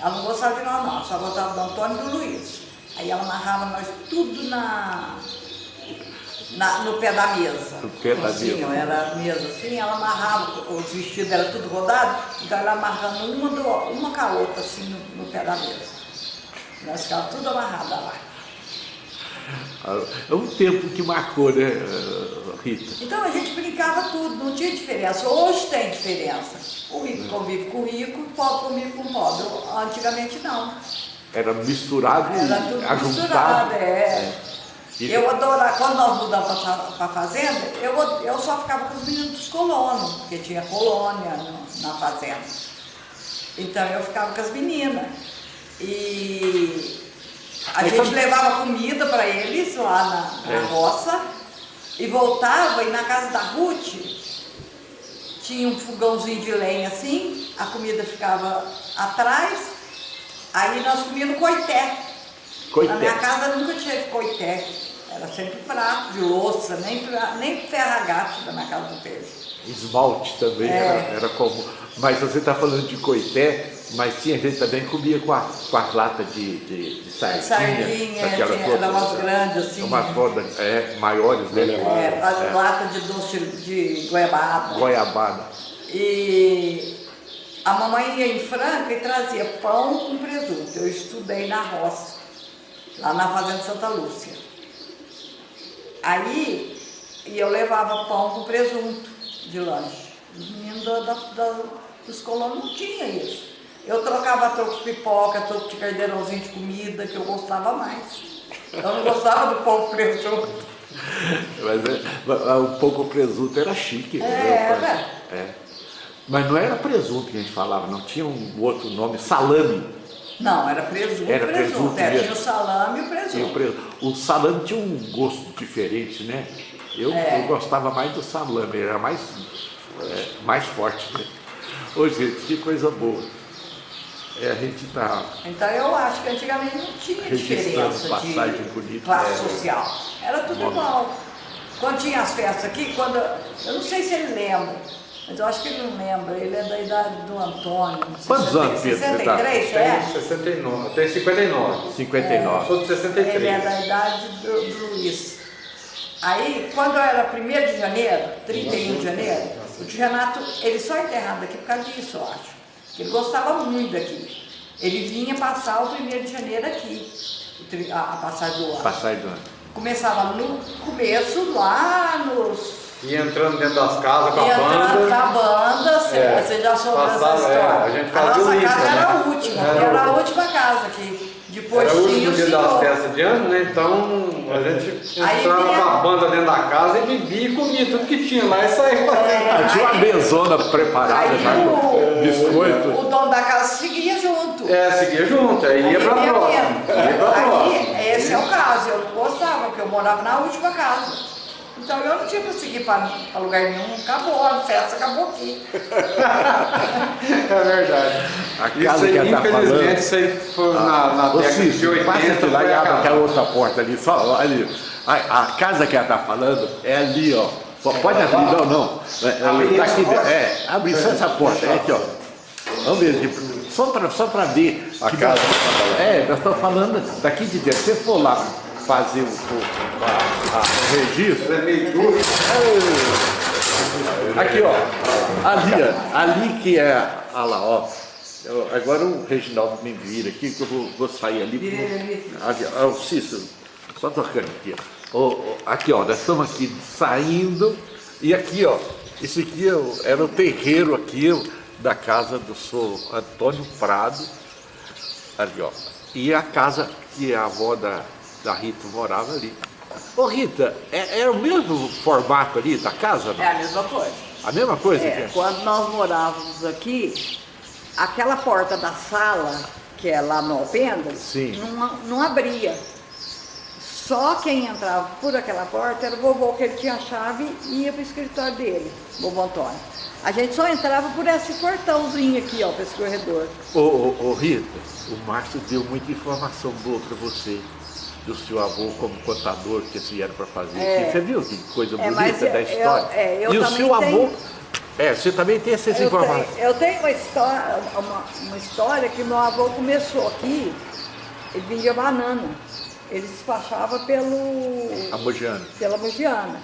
Ela não gostava de nós não, só gostava do Antônio e do Luiz. Aí ela amarrava nós tudo na, na- no pé da mesa. No pé da assim, mesa. ó, Era mesa assim, ela amarrava, os vestidos eram tudo rodado, então ela amarrando uma, do, uma com a outra assim no, no pé da mesa. Nós ficávamos tudo amarrada lá. É um tempo que marcou, né, Rita? Então a gente brincava tudo, não tinha diferença. Hoje tem diferença. O rico convive com o rico, o pobre convive com o pobre. Antigamente não. Era misturado Era e tudo ajuntado. misturado, é. E- Eu adorava, quando nós mudamos para a fazenda, eu, eu só ficava com os meninos dos colonos, porque tinha colônia no- na fazenda. Então eu ficava com as meninas. E a gente sabe- levava comida para eles lá na, na É. roça e voltava e na casa da Ruth tinha um fogãozinho de lenha assim, a comida ficava atrás, aí nós comíamos coité. Coité. Na minha casa nunca tinha coité, era sempre prato de louça, nem, nem ferragate na minha casa do peixe. Esmalte também É. era, era comum. Mas você está falando de coité, mas tinha gente também que comia com, a, com as latas de, de, de sardinha. Sardinha, aquelas tinha- eram umas grandes, assim. Umas rodas é, maiores, né? É, as É, latas de doce de goiabada. Goiabada. E a mamãe ia em Franca e trazia pão com presunto. Eu estudei na roça, lá na Fazenda Santa Lúcia. Aí e eu levava pão com presunto de lanche. Os meninos da, da- da- dos colonos não tinham isso. Eu trocava troco de pipoca, troco de carneirãozinho de comida, que eu gostava mais. Eu não gostava do pão presunto. Mas é, um pouco presunto era chique. É, né? era. É. Mas não era presunto que a gente falava, não tinha um outro nome, salame. Não, era presunto, Era presunto. presunto É, tinha o salame e o presunto. o, presunto. o salame tinha um gosto diferente, né? Eu, É. eu gostava mais do salame, era mais, é, mais forte. Né? Ô gente, que coisa boa. É, a gente tá. Então eu acho que antigamente não tinha diferença passagem de classe é. social. Era tudo Modo. igual. Quando tinha as festas aqui, quando. Eu não sei se ele lembra, mas eu acho que ele não lembra. Ele é da idade do Antônio. Quantos anos, Pedro, você tá? 63, Tem é? 69, tem 59. 59. Sou de 63. Ele é da idade do, do Luiz. Aí, quando era 1 de janeiro, 31 de janeiro, o tio Renato, ele só é enterrado aqui por causa disso, eu acho. Ele gostava muito daqui. Ele vinha passar o 1 de janeiro aqui, a, a passagem do ano. Passagem do ano. Começava no começo, lá nos. E entrando dentro das casas com a e entrando banda. na banda, você, É. você já soube essa Passava, é, história. a gente fazia nossa isso, casa né? era a última, Era era a última casa aqui. Depois Era o último dia das festas de ano, né? Então a gente Aí entrava com a banda dentro da casa e bebia e comia tudo que tinha lá e saía fazendo. É. Tinha uma mesona preparada Aí já com o- biscoito. O dono da casa seguia junto. É, seguia junto, aí ia pra Aí próxima. Ia pra próxima. Aí, esse é o caso, eu não gostava, porque eu morava na última casa. Então eu não tinha que seguir para lugar nenhum, acabou, a festa acabou aqui. É verdade. A Isso casa aí, que ela tá infelizmente, falando. isso aí foi na, na Ô década de Cícero, 80. passa aqui lá e abre aquela outra porta ali, só ali. A, a casa que ela tá falando é ali, ó. Só pode abrir, não, não. É, é, tá aqui, é, abre só essa porta, é aqui, ó. Vamos ver, só para só pra ver. A que casa nós- tá falando. É, nós estamos falando daqui de dentro. Se você for lá fazer o, a- a- registro, É meio duro. Aqui, ó. Ali. Ali que é. Olha lá, ó. Eu- agora o Reginaldo me vira aqui, que eu vou, vou sair ali. Ele ali. Ó, o Cícero, só tocando aqui, ó. Aqui, ó, nós estamos aqui saindo. E aqui, ó. Esse aqui é era o terreiro aqui da casa do senhor Antônio Prado. Ali, ó. E a casa que a avó da, da Rita morava ali. Ô Rita, é, é o mesmo formato ali da casa? não? É a mesma coisa. A mesma coisa? É, quando nós morávamos aqui, aquela porta da sala, que é lá no Alpendras, Sim. não, não abria. Só quem entrava por aquela porta era o vovô, que ele tinha a chave e ia para o escritório dele, vovô Antônio. A gente só entrava por esse portãozinho aqui, ó, para esse corredor. Ô, ô, ô, Rita, o Márcio deu muita informação boa para você. Do seu avô como contador que vocês vieram para fazer É. aqui. Você viu que coisa É, bonita da eu- história? é, eu e o seu avô. tenho- É, você também tem essas Eu informações. tenho, eu tenho uma história, uma, uma história que meu avô começou aqui, ele vendia banana. Ele despachava pelo, A Mogiana. pela Mogiana.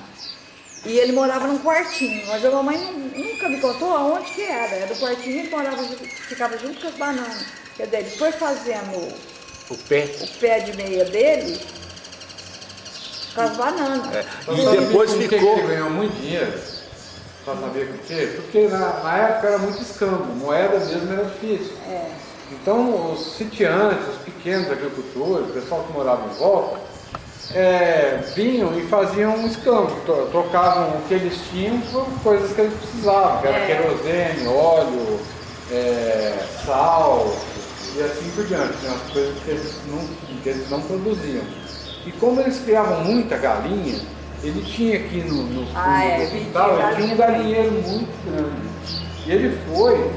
E ele morava num quartinho, mas a mamãe nu- nunca me contou aonde que era. Era o quartinho, ele morava, ficava junto com as bananas. Quer dizer, ele foi fazendo O pé. o pé de meia dele com as bananas. É. E depois ficou. que ele ganhou muito dinheiro? Pra saber por quê? Porque na, na época era muito escambo, moeda mesmo era difícil. É. Então os sitiantes, os pequenos agricultores, o pessoal que morava em volta, é, vinham e faziam um escambo, tro- trocavam o que eles tinham por coisas que eles precisavam, que era É. querosene, óleo, é, sal e assim por diante, né, as coisas que eles, não, que eles não produziam. E como eles criavam muita galinha, ele tinha aqui no, no fundo Ah, é, do quintal, ele tinha galinha um galinheiro muito grande. E ele foi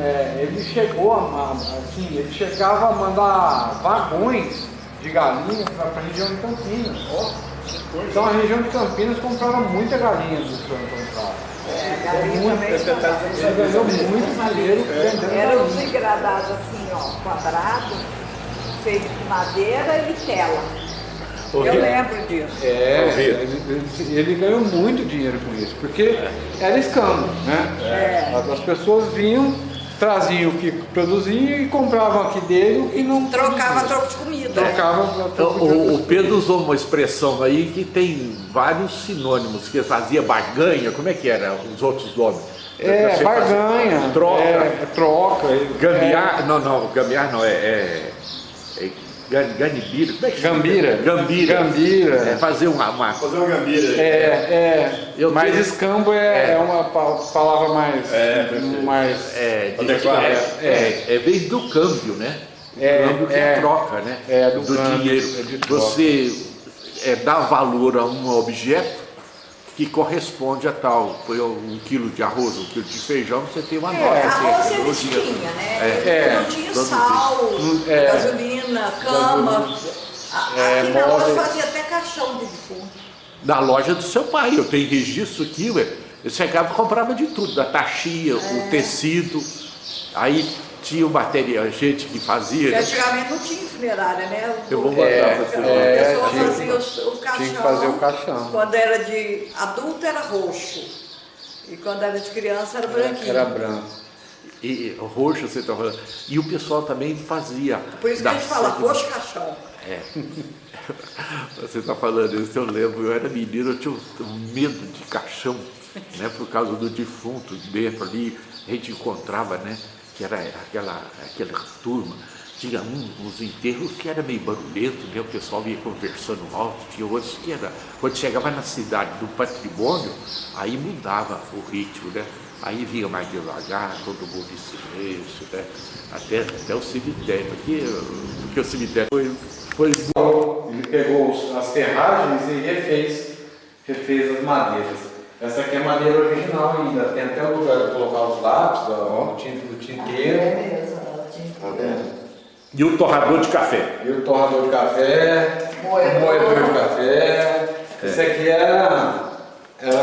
é, ele chegou a, assim, ele chegava a mandar vagões de galinhas para a região de Campinas. Então a região de Campinas comprava muita galinha do senhor Prado. É, galinha Muito, também. Ele ganhou muito dinheiro vendendo Era galinha. engradados assim, ó, quadrados, feitos de madeira e tela. Ô, Eu lembro disso. É, ele, ele- ganhou muito dinheiro com isso, porque era escambo, né? É. As- As pessoas vinham, traziam o que produziam e compravam aqui dele o que não Trocava troco de comida. Trocava O, troco de o- o outras Pedro usou uma expressão aí que tem vários sinônimos, que fazia barganha, como é que era os outros nomes? É, barganha, Troca. é, troca. é, Gambiar, não, não, gambiar não, é, é, é Gan- Ganibira, como é que chama? Gambira. Gambira. Gambira. É, fazer uma, uma Fazer um gambira. É, é. Eu mas tenho- escambo é, É. é uma pa- palavra mais. É, mais É, de- Adequado. é, é, é vez do câmbio, né? É, câmbio que é, é. troca, né? É, do câmbio, dinheiro. é de troca. Você é, dá valor a um objeto que corresponde a tal. Põe um quilo de arroz, um quilo de feijão, você tem uma É, nota. arroz você- eles tinham, né? É, não tinha sal, é. gasolina, cama. É, Aqui na loja móveis. fazia até caixão de defunto. Na loja do seu pai, eu tenho registro aqui, ué. Eu chegava e comprava de tudo, da taxia, É. o tecido. Aí tinha o material, gente que fazia. Porque antigamente não tinha funerária, né? Eu vou mandar É, pra você. A é, pessoa tinha- fazia o, o caixão. tinha que fazer o caixão. Quando era de adulto era roxo. E quando era de criança era branquinho. Era branco. E roxo você está falando. E o pessoal também fazia. Por isso que a gente fala roxo caixão. Você está falando isso, eu lembro, eu era menino, eu tinha um, um medo de caixão, né? Por causa do defunto dentro ali, a gente encontrava, né? Que era aquela, aquela turma. Tinha um, uns enterros que era meio barulhento, né? O pessoal ia conversando alto, tinha outros que era. Quando chegava na cidade do patrimônio, aí mudava o ritmo, né? Aí vinha mais devagar, todo mundo em silêncio, né? Até, até o cemitério, porque, porque o cemitério foi, foi Ele pegou as ferragens e refez, refez as madeiras. Essa aqui é a madeira original ainda, tem até o lugar de colocar os lápis, ó, o tinta do tinteiro. ela tinha. Tá vendo? E o torrador de café. E o torrador de café, Moedor. o moedor de café. Isso aqui era, era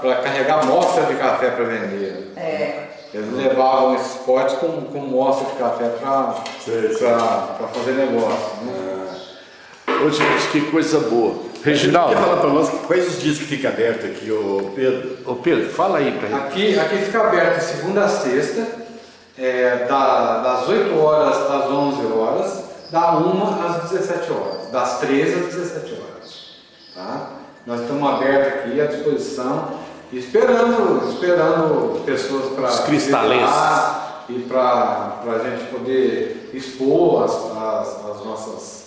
para carregar amostra de café para vender. É. Eles levavam esses potes com, com mostra de café para fazer negócio. Né? Ô, gente, que coisa boa. Quer Reginaldo, falar para nós quais os dias que fica aberto aqui, ô Pedro? ô Pedro, fala aí gente. Aqui, aqui fica aberto segunda a sexta, é, da- das 8 horas às 11 horas, da 1 às 17 horas, das 13 às 17 horas. Tá? Nós estamos abertos aqui à disposição, esperando, esperando pessoas para Os cristalenses. e para a gente poder expor as, as, as nossas.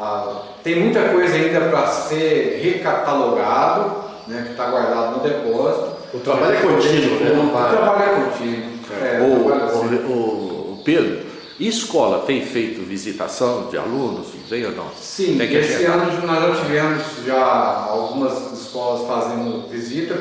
A- tem muita coisa ainda para ser recatalogado, né, que está guardado no depósito. O trabalho é contínuo, né? Não O trabalho é contínuo. É, Ô, o Pedro, e escola tem feito visitação de alunos, vem ou não? Sim, tem que esse agendar. ano nós já tivemos já algumas escolas fazendo visita.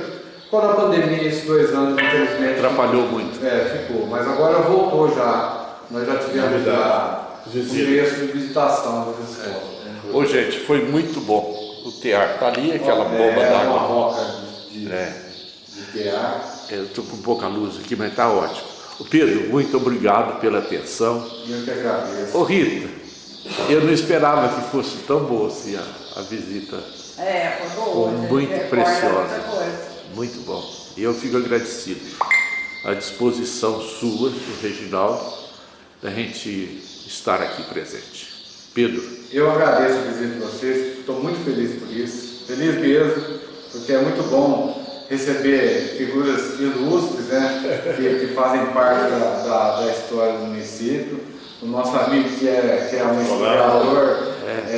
Com a pandemia, esses dois anos, infelizmente, Atrapalhou muito. É, ficou. Mas agora voltou já. Nós já tivemos já o começo de visitação das escolas. Ô, gente, foi muito bom. O tear tá ali, aquela bomba é, uma d'água. roca de, de, É. de tear. Eu estou com pouca luz aqui, mas tá ótimo. Ô, Pedro, muito obrigado pela atenção. Eu que agradeço. Ô, Rita, eu não esperava que fosse tão boa assim a, a visita. É, foi boa. Foi gente muito preciosa. Muito bom. E eu fico agradecido. A disposição sua, do Reginaldo, da gente estar aqui presente. Pedro, Eu agradeço a visita de vocês, estou muito feliz por isso, feliz mesmo, porque é muito bom receber figuras ilustres, né, que, que fazem parte da, da, da história do município. O nosso amigo que é, que é um historiador é,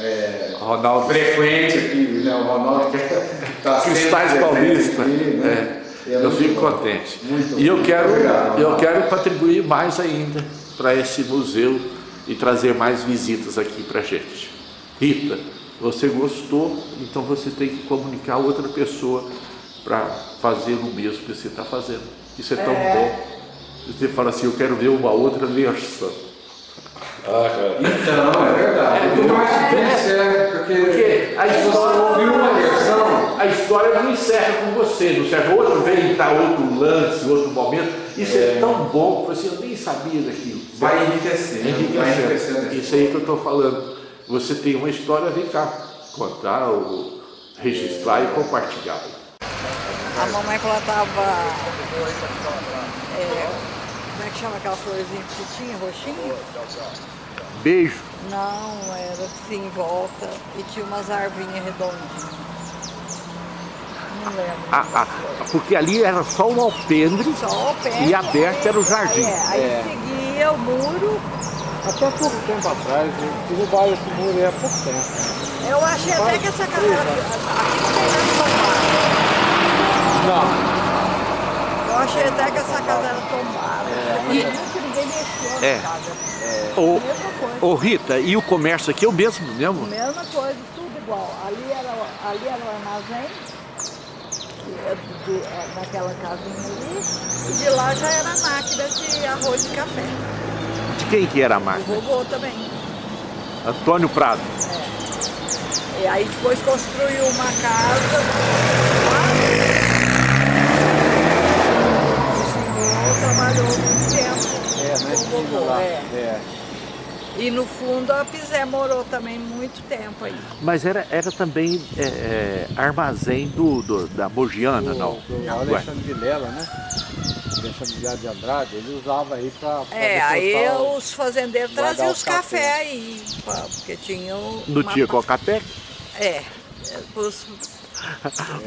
é, Ronaldo frequente aqui, né, o Ronaldo que está Cristais Paulista. aqui, né? É, é eu fico bom. contente. Muito E eu quero, Obrigado, eu quero contribuir mais ainda para esse museu e trazer mais visitas aqui para gente. Rita, você gostou, então você tem que comunicar a outra pessoa para fazer o mesmo que você está fazendo. Isso é tão bom. Você fala assim, eu quero ver uma outra versão. Ah, cara. Então, é verdade. É, mais difícil, é, porque, Porque a história- ouviu uma versão, A história não encerra com você, não encerra outro, vem estar outro lance, outro momento. Isso é, tão bom que você eu nem sabia daquilo. vai enriquecendo, vai Enriquecendo. enriquecendo. Isso aí que eu estou falando. Você tem uma história, vem cá, contar, ou registrar e compartilhar. A mamãe quando ela tava. é, como é que chama aquela florzinha que tinha, roxinha? Beijo. Não, era assim em volta e tinha umas arvinhas redondinhas. Ah, ah, porque ali era só um alpendre Só o pé. e aberto era o jardim. É, aí seguia o muro Até pouco tempo atrás, o bairro esse muro aí há pouco tempo. Eu achei até que essa casa era... Aqui não tem nada tombado. Não, Eu achei até que essa casa era tombada. E nunca ninguém mexeu É. na casa. Ô, Mesma coisa. ô Rita, e o comércio aqui é o mesmo mesmo? Mesma coisa, tudo igual. Ali era, o- ali era o armazém, é de- é naquela casinha ali, e de lá já era a máquina de arroz e café. De quem que era a O máquina? vovô também. Antônio Prado. E aí depois construiu uma casa E no fundo a Pizé morou também muito tempo aí. Mas era, era também é, é, armazém do, do- da Mogiana, não? Do, do Ué. Alexandre Vilela, né? Alexandre Vilela de Andrade, ele usava aí pra É, aí os fazendeiros traziam os cafés cafés. aí, porque tinham... Não uma tinha Cocatec? É, é, pros,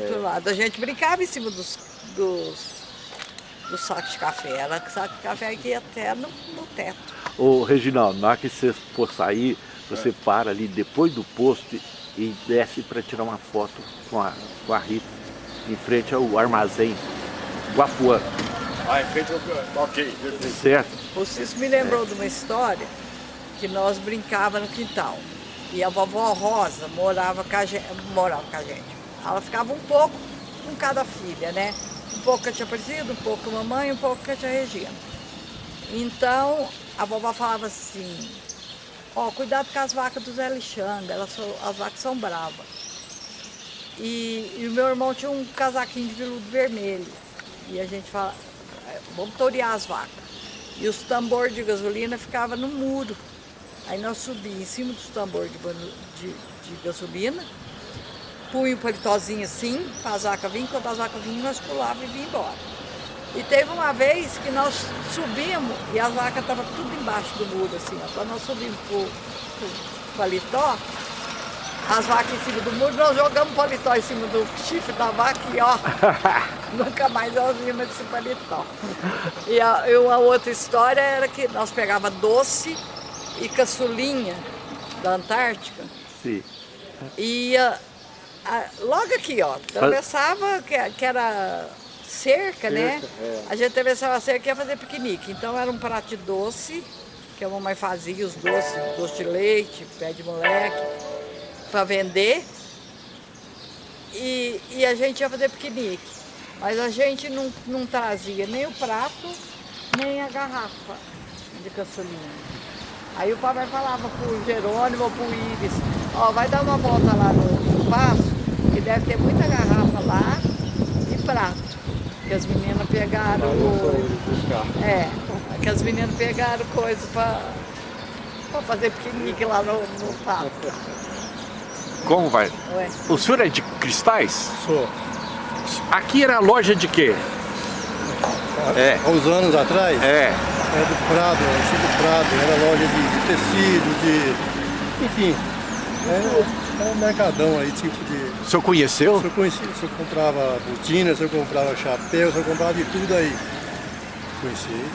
pro lado. A gente brincava em cima dos, dos, dos sacos de café. Era saco de café que ia até no, no teto. Ô, Reginaldo, na hora que você for sair, você para ali depois do posto e- desce para tirar uma foto com a, com a Rita, em frente ao armazém Guapuã, Ah, em frente ao... Ok, perfeito. certo? O Cício me lembrou de uma história que nós brincava no quintal. E a vovó Rosa morava com a gente, morava com a gente. Ela ficava um pouco com cada filha, né? Um pouco com a tia Aparecida, um pouco com a mamãe, um pouco com a tia Regina. Então, a vovó falava assim, ó, cuidado com as vacas do Zé Alexandre, elas são- as vacas são bravas. E, e o meu irmão tinha um casaquinho de veludo vermelho. E a gente fala, "É, vamos torear as vacas. E os tambores de gasolina ficavam no muro. Aí nós subíamos em cima dos tambores de, de, de gasolina, punha o paletózinho assim, para as vacas virem, quando as vacas vinham, nós pulávamos e vinha embora. E teve uma vez que nós subimos e as vacas estavam tudo embaixo do muro, assim, ó. Quando nós subimos pro, pro paletó, as vacas em cima do muro, nós jogamos o paletó em cima do chifre da vaca e ó, nunca mais elas vinham desse paletó. E a, e uma outra história era que nós pegava doce e caçulinha da Antártica Sim. e ia a- logo aqui, ó, atravessava, que, que era cerca, né? é. A gente atravessava a cerca e ia fazer piquenique. Então era um prato de doce, que a mamãe fazia, os doces, doce de leite, pé de moleque, para vender. E, e a gente ia fazer piquenique. Mas a gente não, não trazia nem o prato, nem a garrafa de caçulinha. Aí o papai falava pro Jerônimo ou pro Ives, ó, vai dar uma volta lá no, no passo, que deve ter muita garrafa lá e prato. Que as meninas pegaram. O-. É, que as meninas pegaram coisa pra, pra fazer piquenique lá no, no. Como vai? Ué. O senhor é de cristais? Sou. Aqui era loja de quê? É. Há uns anos atrás, É. era do Prado, era do Prado, era loja de, de tecido, de. Enfim, era, era um mercadão aí, tipo de. O senhor conheceu? Se eu, conhecia, se eu comprava botina, se eu comprava chapéu, se eu comprava de tudo aí. Conheci.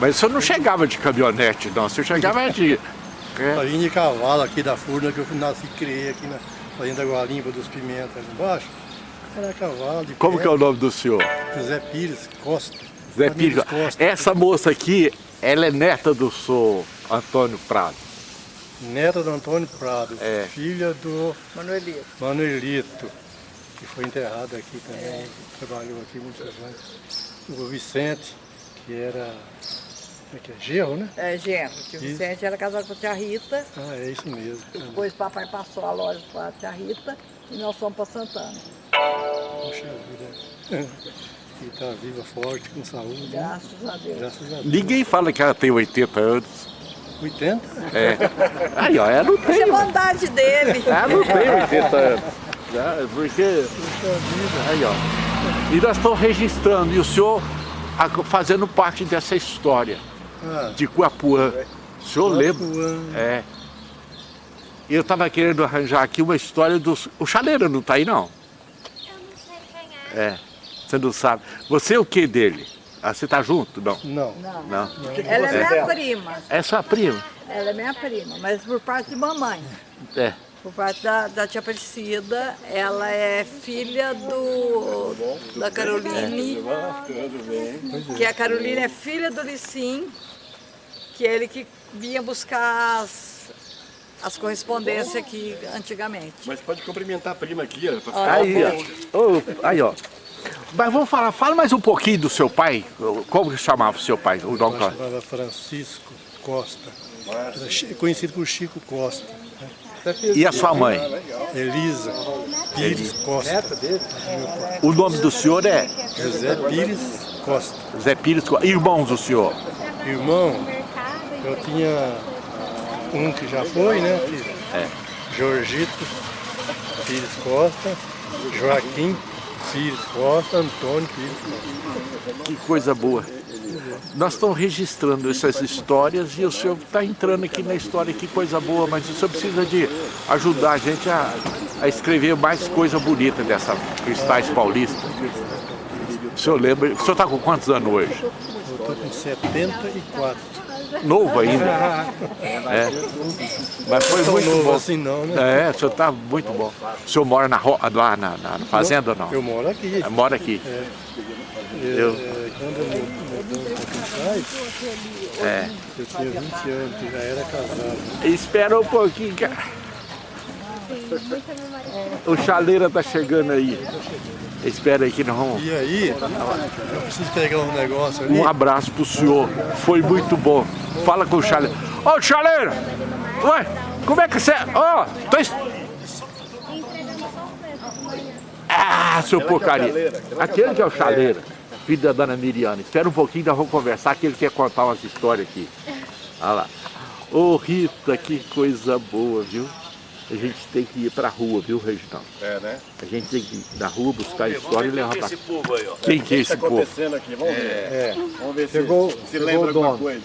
Mas o senhor não chegava de caminhonete, não. O senhor chegava de. É. Eu vim de cavalo aqui da Furna, que eu nasci e criei aqui na Fazenda Guarimba dos Pimentas ali embaixo. Era cavalo de Como pé, que é o nome do senhor? José Pires Costa. Zé Domingos Pires. Costa. Essa moça aqui, ela é neta do senhor Antônio Prado. Neta do Antônio Prado, É. filha do Manuelito. Manuelito, que foi enterrado aqui também, trabalhou aqui muitos anos. O Vicente, que era, como é que é, Gerro, né? É, genro. que O. Vicente era casado com a tia Rita. Ah, é isso mesmo. Depois o papai passou a loja para a tia Rita e nós fomos para Santana. Poxa vida. Que está viva, forte, com saúde. né? Graças a Deus. Graças a Deus. Ninguém fala que ela tem 80 anos. 80? É. Aí, ó, ela não Isso é tem. bondade dele. Ela não tem 80 anos. né? Porque. Aí, ó. E nós estamos registrando, e o senhor fazendo parte dessa história Ah, de Guapuã. O senhor lembra? É. Eu estava querendo arranjar aqui uma história dos. O chaleiro não está aí, não? Eu não sei quem é. É. Você não sabe. Você é o que dele? Ah, você tá junto? Não. Não. Não. Não. Ela é minha prima. É sua prima? Ela é minha prima, mas por parte de mamãe. É. Por parte da, da tia Aparecida, ela é filha do da Caroline, que a Caroline é filha do Licim, que é ele que vinha buscar as, as correspondências aqui antigamente. Mas pode cumprimentar a prima aqui, ó. pra ficar- Aí, ó. Ô, aí, ó. Mas vamos falar, fala mais um pouquinho do seu pai. Como que chamava o seu pai? O nome chamava Francisco Costa. Conhecido por Chico Costa. né? E a sua mãe? Elisa Pires Costa. O nome do senhor é José Pires Costa. Zé Pires. Irmãos do senhor? Irmão, eu tinha um que já foi, né? Que É. Jorgito Pires Costa, Joaquim Pires Costa, Antônio Pires Costa. Que coisa boa. Nós estamos registrando essas histórias e o senhor está entrando aqui na história, que coisa boa, mas o senhor precisa de ajudar a gente a, a escrever mais coisa bonita dessa Cristais Paulista. O senhor lembra? O senhor está com quantos anos hoje? Eu estou com 74. Novo ainda. É. Mas foi muito novo bom. assim não, né? É, o senhor está muito bom. O senhor mora na, lá na, na- na fazenda ou não? Eu moro aqui. É, Mora aqui. Eu- É, quando eu É. eu tinha 20 anos, que já era casado. Espera um pouquinho, cara. O chaleira tá chegando aí. Espera aí que nós vamos... E aí, eu preciso pegar um negócio ali. Um abraço pro senhor. Foi muito bom. Fala com o chaleira. Ô, chaleira! Ué, como é que você... Ó, tô... es- Ah, seu porcaria. Aquele que é o chaleira, filho da dona Miriana. Espera um pouquinho, nós vamos conversar, que ele quer contar umas histórias aqui. Olha lá. Ô, Rita, que coisa boa, viu? A gente tem que ir pra rua, viu, Reginaldo? É, né? A gente tem que ir na rua buscar história e levar pra... povo aí, ó. Quem que é O que esse está povo? acontecendo aqui? Vamos ver. Vamos ver se, Chegou- se chegou lembra alguma coisa.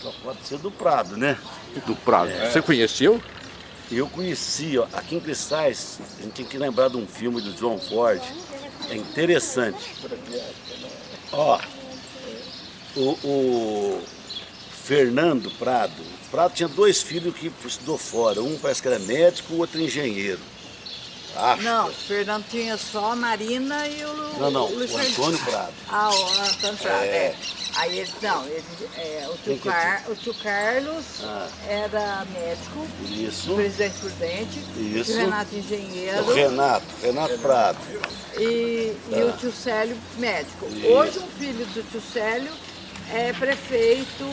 Só pode ser do Prado, né? Do Prado. Você conheceu? Eu conheci, ó, aqui em Cristais, a gente tem que lembrar de um filme do John Ford. É interessante. Ó, o, o Fernando Prado. O Prado tinha dois filhos que estudou fora. Um parece que era médico, o outro engenheiro. Acho. Não, o Fernando tinha só a Marina e o Não, não, Luiz o Fernando. Antônio Prado. Ah, o Antônio Prado, É. é. Aí ele, não, ele, é, o, tio Car, o tio Carlos Ah. era médico, Isso. presidente prudente, Isso. o Renato engenheiro O Renato, Renato Prado. e, e o tio Célio médico. Hoje um filho do tio Célio é prefeito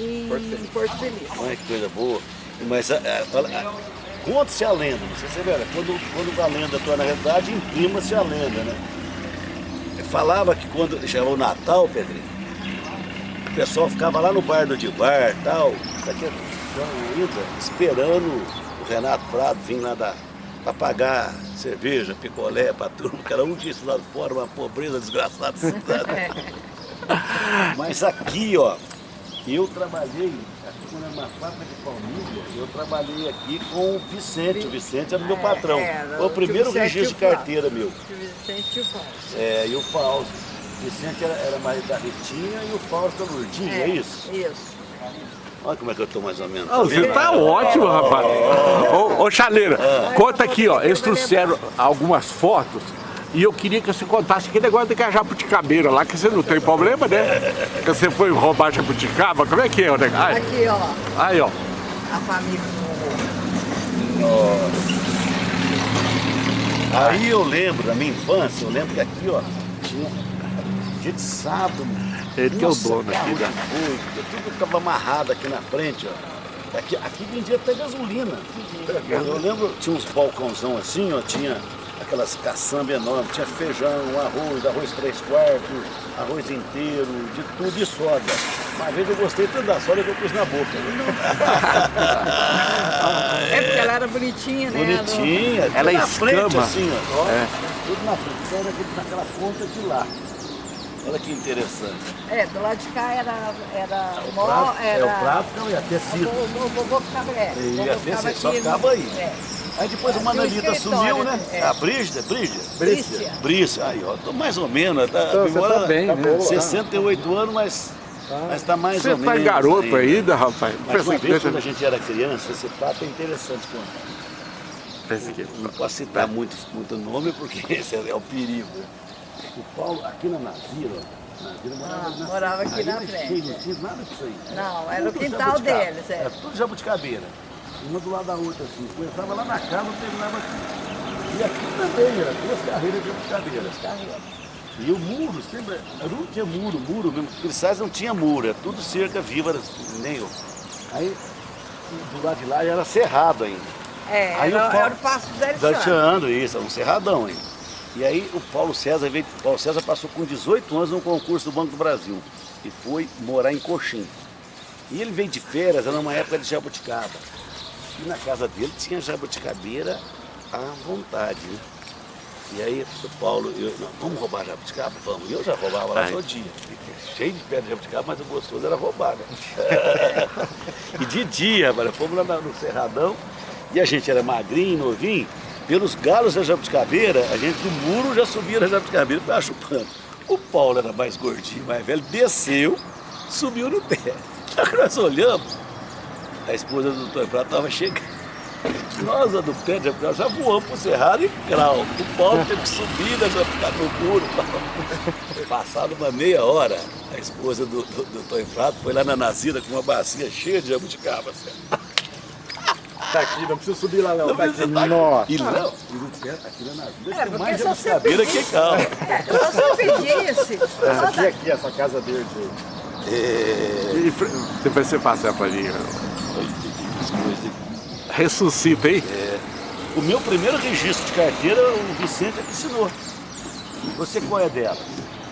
em Porto Feliz. Olha que coisa boa. Mas a- a- a- conta-se a lenda, não sei se vê, quando, quando a lenda torna realidade, imprima-se a lenda, né? Falava que quando chegava o Natal, Pedrinho, o pessoal ficava lá no bar do Divar e tal, daqui a ida, esperando o Renato Prado vir lá da, pra pagar cerveja, picolé pra turma, cada um disso lá fora, uma pobreza desgraçada. Mas aqui, ó, eu trabalhei, aqui uma fábrica de palmilha, eu trabalhei aqui com o Vicente. O Vicente era o meu patrão. era, Foi o o primeiro registro de o carteira meu. Tio Vicente e o Fausto. É, e o Fausto. O Vicente era, era mais da Ritinha e o Fausto da Lourdinha, é, isso? Isso. Olha como é que eu tô mais ou menos. Ah, você tá ótimo, rapaz. Ô, ô Chaleira, conta aqui, ó. Eles trouxeram algumas fotos e eu queria que você contasse aquele negócio de que a jabuticabeira lá, que você não tem problema, né? Que você foi roubar jabuticaba, como é que é o negócio? Aqui, ó, Aí, ó. a família do Aí eu lembro da minha infância, eu lembro que aqui, ó, tinha dia de sábado. Ele que é o dono aqui boi, tudo ficava amarrado aqui na frente, ó. Aqui, aqui vendia até gasolina. Eu lembro, tinha uns balcãozão assim, ó, tinha aquelas caçambas enormes, tinha feijão, arroz, arroz três quartos, arroz inteiro, de tudo e soda. Uma vez eu gostei tanto da soda que eu pus na boca. É porque ela era bonitinha, né? Bonitinha, tudo Ela na frente assim, ó. É. Tudo na frente, então era naquela ponta de lá. Olha que interessante. É, do lado de cá era, era mó, prato, era... é o prato, não, ia ter sido. O vovô ficava, é, o Ia vovô ter ficava sido, só ficava aí. É. Aí depois a o Manelita escritório, sumiu, né? é. A Brígida, Brígida? Brícia. Brícia, aí ó, tô mais ou menos, tá, Então, você tá bem, né? acabou, 68 anos, mas, mas tá mais Você ou tá menos. garoto ainda, rapaz? Mas Pensa uma vez, quando a gente era criança, esse fato é interessante contar. pensa que- Não posso citar muito, muito nome, porque esse é o perigo. O Paulo, aqui na Nazira, ó, Nazira morava, Ah, na- morava aqui na era frente. Não tinha nada disso aí. Não, era o Tudo quintal jabuticaba. deles, é. Era tudo jabuticabeira. Uma do lado da outra, assim. Começava lá na casa, terminava aqui. E aqui também, era duas carreiras de jabuticabeiras. E o muro, sempre, não tinha muro, muro mesmo. Cristais não tinha muro, é tudo cerca viva, era nem eu. Aí, do lado de lá era cerrado ainda. É, Aí o era, Paulo- era o passo isso, é um cerradão ainda. E aí o Paulo César veio, o Paulo César passou com 18 anos no concurso do Banco do Brasil e foi morar em Coxim. E ele veio de férias, era uma época de jabuticaba. E na casa dele tinha jabuticabeira à vontade, né? E aí o Paulo, eu, não, vamos roubar jabuticaba? Vamos. Eu já roubava lá Ai. todo dia. Cheio de pedra de jabuticaba, mas o gostoso era roubar, né? e de dia, velho, fomos lá no Cerradão e a gente era magrinho, novinho. Pelos galos da jabuticabeira, a gente do muro já subia na jabuticabeira ficava chupando. O Paulo era mais gordinho, mais velho, desceu, subiu no pé. Nós olhamos, a esposa do Antônio Prato estava chegando. Nós, a do pé de já voamos pro Cerrado e crau. O Paulo teve que subir na jabuticabeira no muro. Passado uma meia hora, a esposa do, do, do Prato foi lá na Nazira com uma bacia cheia de jabuticaba. Assim. Tá aqui, não precisa subir lá não. Tá aqui. Nossa. E não, e no pé, aqui na Nazira É, mais se você jabuticabeira que calma. É, só se eu pedisse. Essa aqui, aqui, essa casa verde. É, E fr- Depois você passa pra mim. As coisas. Ressuscita, hein? O meu primeiro registro de carteira, o Vicente é que ensinou. Você qual é dela?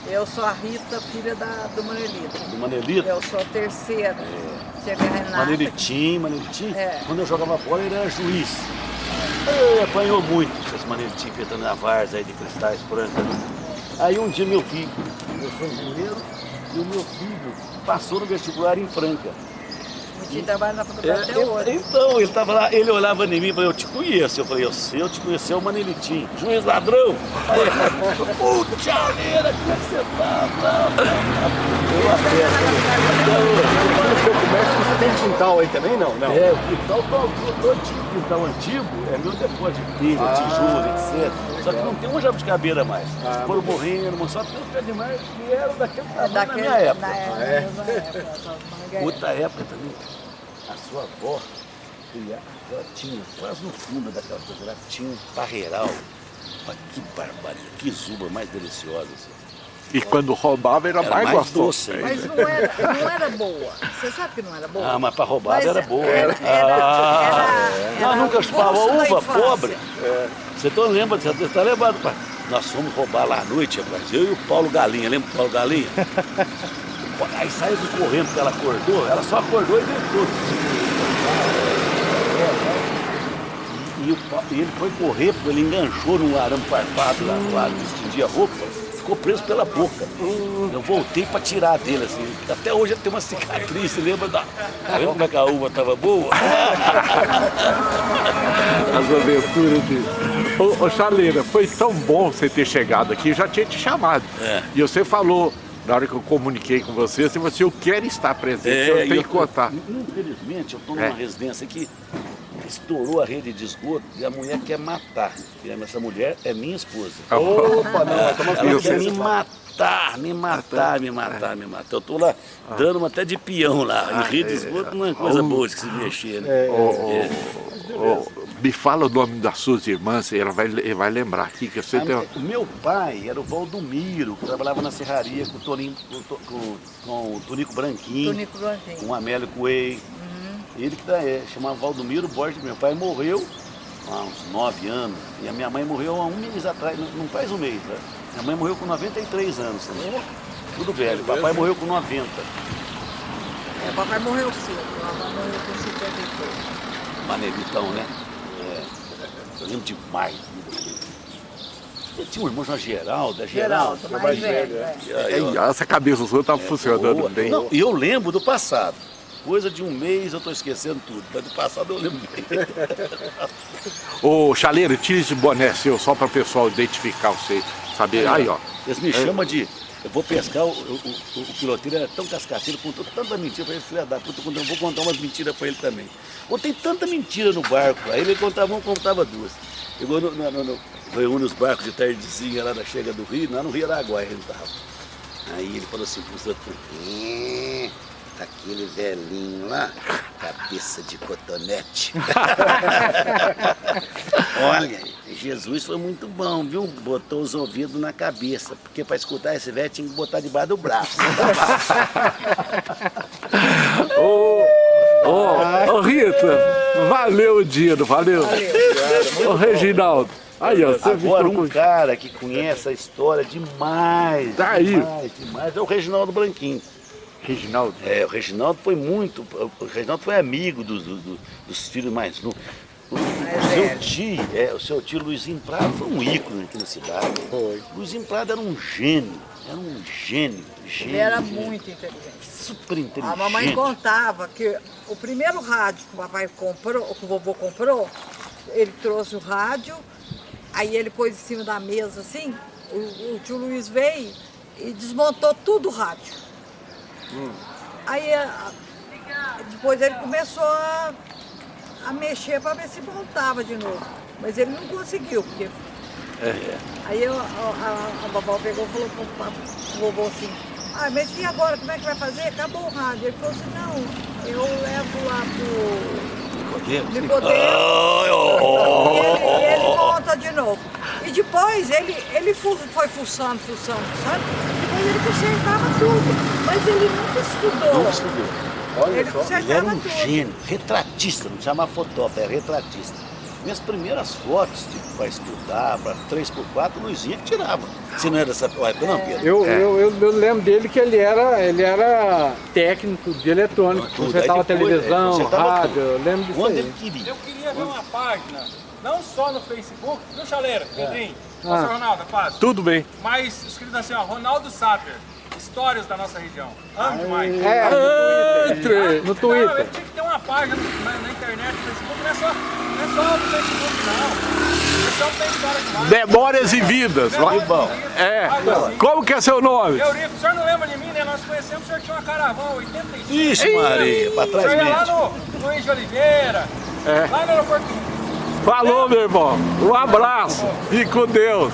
Eu sou a Rita, filha da, do Manelito. Do Manelito? Eu sou a terceira. Chega a Renata. Manelitinho, Manelitinho. É. Quando eu jogava bola, ele era juiz. Ele apanhou muito essas Manelitinhos petando na várzea aí de cristais brancas. né? Aí um dia meu filho, eu sou engenheiro, e o meu filho passou no vestibular em Franca. Tio trabalha na faculdade até É, hoje. então, ele tava lá, ele olhava em mim e falou, eu te conheço. Eu falei, eu sei, eu te conheci, é o Manelitinho. Juiz ladrão. Ele puta leira, como é que você tá? Eu até, Quando o senhor começa, você tem quintal aí também? Não, não. É, o quintal, todo, tipo de quintal antigo é meu depósito de telha, Ah, tijolo, etc. Só que não tem uma jabuticabeira mais. Ah, Foram morrendo, mas só tem os pés de que eram daquele tamanho Daquele- minha época. Na época, é? época, na época. Outra época também, a sua avó, ela ela tinha, quase no fundo daquela coisa, ela tinha um parreiral. Olha que barbaridade, que zuba mais deliciosa. assim. E quando roubava era, Era mais, mais gostoso. doce ainda. Mas não era, não era boa. Você sabe que não era boa? Ah, mas para roubada Mas era boa. Era, era, ah, era, nós era nunca o chupava uva, pobre. Você tá lembra, você está lembrado, pai? Nós fomos roubar lá à noite, rapaz. Eu e o Paulo Galinha, lembra do Paulo Galinha? Aí saiu correndo porque ela acordou, ela só acordou e gritou. E, e ele foi correr, porque ele enganchou num arame farpado lá, lá que estendia a roupa, ficou preso pela boca. Eu voltei para tirar dele, assim. Até hoje ele tem uma cicatriz, você lembra da. Tá vendo como é que a uva estava boa? As aventuras de. Ô, ô Chaleira, foi tão bom você ter chegado aqui, eu já tinha te chamado. É. E você falou, na hora que eu comuniquei com você, você falou assim, eu quero estar presente, eu É, e tenho que contar. Infelizmente, eu estou numa É. residência que estourou a rede de esgoto e a mulher quer matar. E essa mulher é minha esposa. Opa, não, Ela quer me matar, me matar, me matar, me matar. Eu tô lá dando uma até de peão lá. Em rede de esgoto não é coisa boa de se mexer, né? Ô, ô, me fala o nome das suas irmãs, ela vai, vai lembrar aqui que você tem. O meu pai era o Valdomiro, que trabalhava na serraria com o, Toninho, com, com- com o Tonico Branquinho, Tonico Branquinho. com o Amélio Coelho. Ele que dá, é, chamava Valdomiro Borges. Meu pai morreu há uns nove anos e a minha mãe morreu há um mês atrás, não, não faz um mês, né? Minha mãe morreu com 93 anos também. Tudo velho. Papai morreu com 90. É, papai morreu cedo, mamãe morreu com 53. Manelitão, né? É, eu lembro demais. Você tinha um irmão chamado Geraldo, é Geraldo. Geraldo, mais velho. é. Ei, essa cabeça sua tá funcionando boa. bem. Não, e eu lembro do passado. Coisa de um mês eu estou esquecendo tudo, mas do passado eu lembro bem. Ô, Chaleiro, tira esse boné seu só para o pessoal identificar você, saber. Aí, ó. Eles me chamam de. Eu vou pescar, o, o, o, o piloteiro era tão cascateiro, contou tanta mentira pra ele, filha da puta, eu vou contar umas mentiras pra ele também. Contei tanta mentira no barco, aí ele contava uma, contava duas. Chegou no, no, no, no reúne os barcos de tardezinha lá na chega do Rio, lá no Rio Araguaia ele tava. Aí ele falou assim pro outros, "É, aquele velhinho lá, cabeça de cotonete. Olha, Jesus foi muito bom, viu? Botou os ouvidos na cabeça, porque para escutar esse velho tinha que botar debaixo do braço. Ô, ô, ô, Rita, valeu o dia, não valeu? Ô, Reginaldo, aí, ó, você Agora um cara que conhece a história demais, Tá aí. demais, demais, é o Reginaldo Branquinho. Reginaldo, É, o Reginaldo foi muito, o Reginaldo foi amigo dos, dos, dos filhos mais novos. O, o seu tio, é, o seu tio Luizinho Prado foi um ícone aqui na cidade. Foi. Luizinho Prado era um gênio, era um gênio, gênio. Ele era gênio. muito inteligente. super inteligente. A mamãe contava que o primeiro rádio que o papai comprou, que o vovô comprou, ele trouxe o rádio, aí ele pôs em cima da mesa assim, o, o tio Luiz veio e desmontou tudo o rádio. Aí a- depois ele começou a, a mexer para ver se montava de novo. Mas ele não conseguiu, porque. Aí eu- a, a, a babá pegou e falou pro, pa- pro vovô assim, ah, mas e agora, como é que vai fazer? Acabou o rádio. Ele falou assim, não, eu levo lá pro Nicodemus. E ele, e ele monta de novo. E depois ele, ele foi fuçando, fuçando, fuçando. Ele consertava tudo. Mas ele nunca estudou. Não estudou. Olha Ele só, ele era consertava um tudo. gênio, retratista, não chamava fotógrafo, era retratista. Minhas primeiras fotos para estudar, para 3x4, Luizinha que tirava. Se não era dessa época, não, Pedro? Eu, É. eu, eu, eu lembro dele que ele era, ele era técnico de eletrônico, Tudo. consertava televisão, é, consertava rádio, tudo. eu lembro disso Quando aí. ele queria. Eu queria ver uma página, não só no Facebook, viu, Chaleira, Pedrinho? Ah. Nossa, Ronaldo, paz. tudo bem. Mas escrito assim, ó, Ronaldo Sater, histórias da nossa região. Amo demais. É, Entre... no Não, Twitter. ele tinha que ter uma página na, na internet, no Facebook, não é só, não é só no Facebook, não. Esse homem tem história demais. Memórias e vidas. Memórias. É. Assim. Como que é seu nome? Eurico, o senhor não lembra de mim, né? Nós conhecemos, o senhor tinha uma caravana, 85. Ixi, Maria, para O trás senhor ia lá no Luiz de Oliveira, É. lá no aeroporto. Falou, meu irmão. Um abraço. Fique com Deus.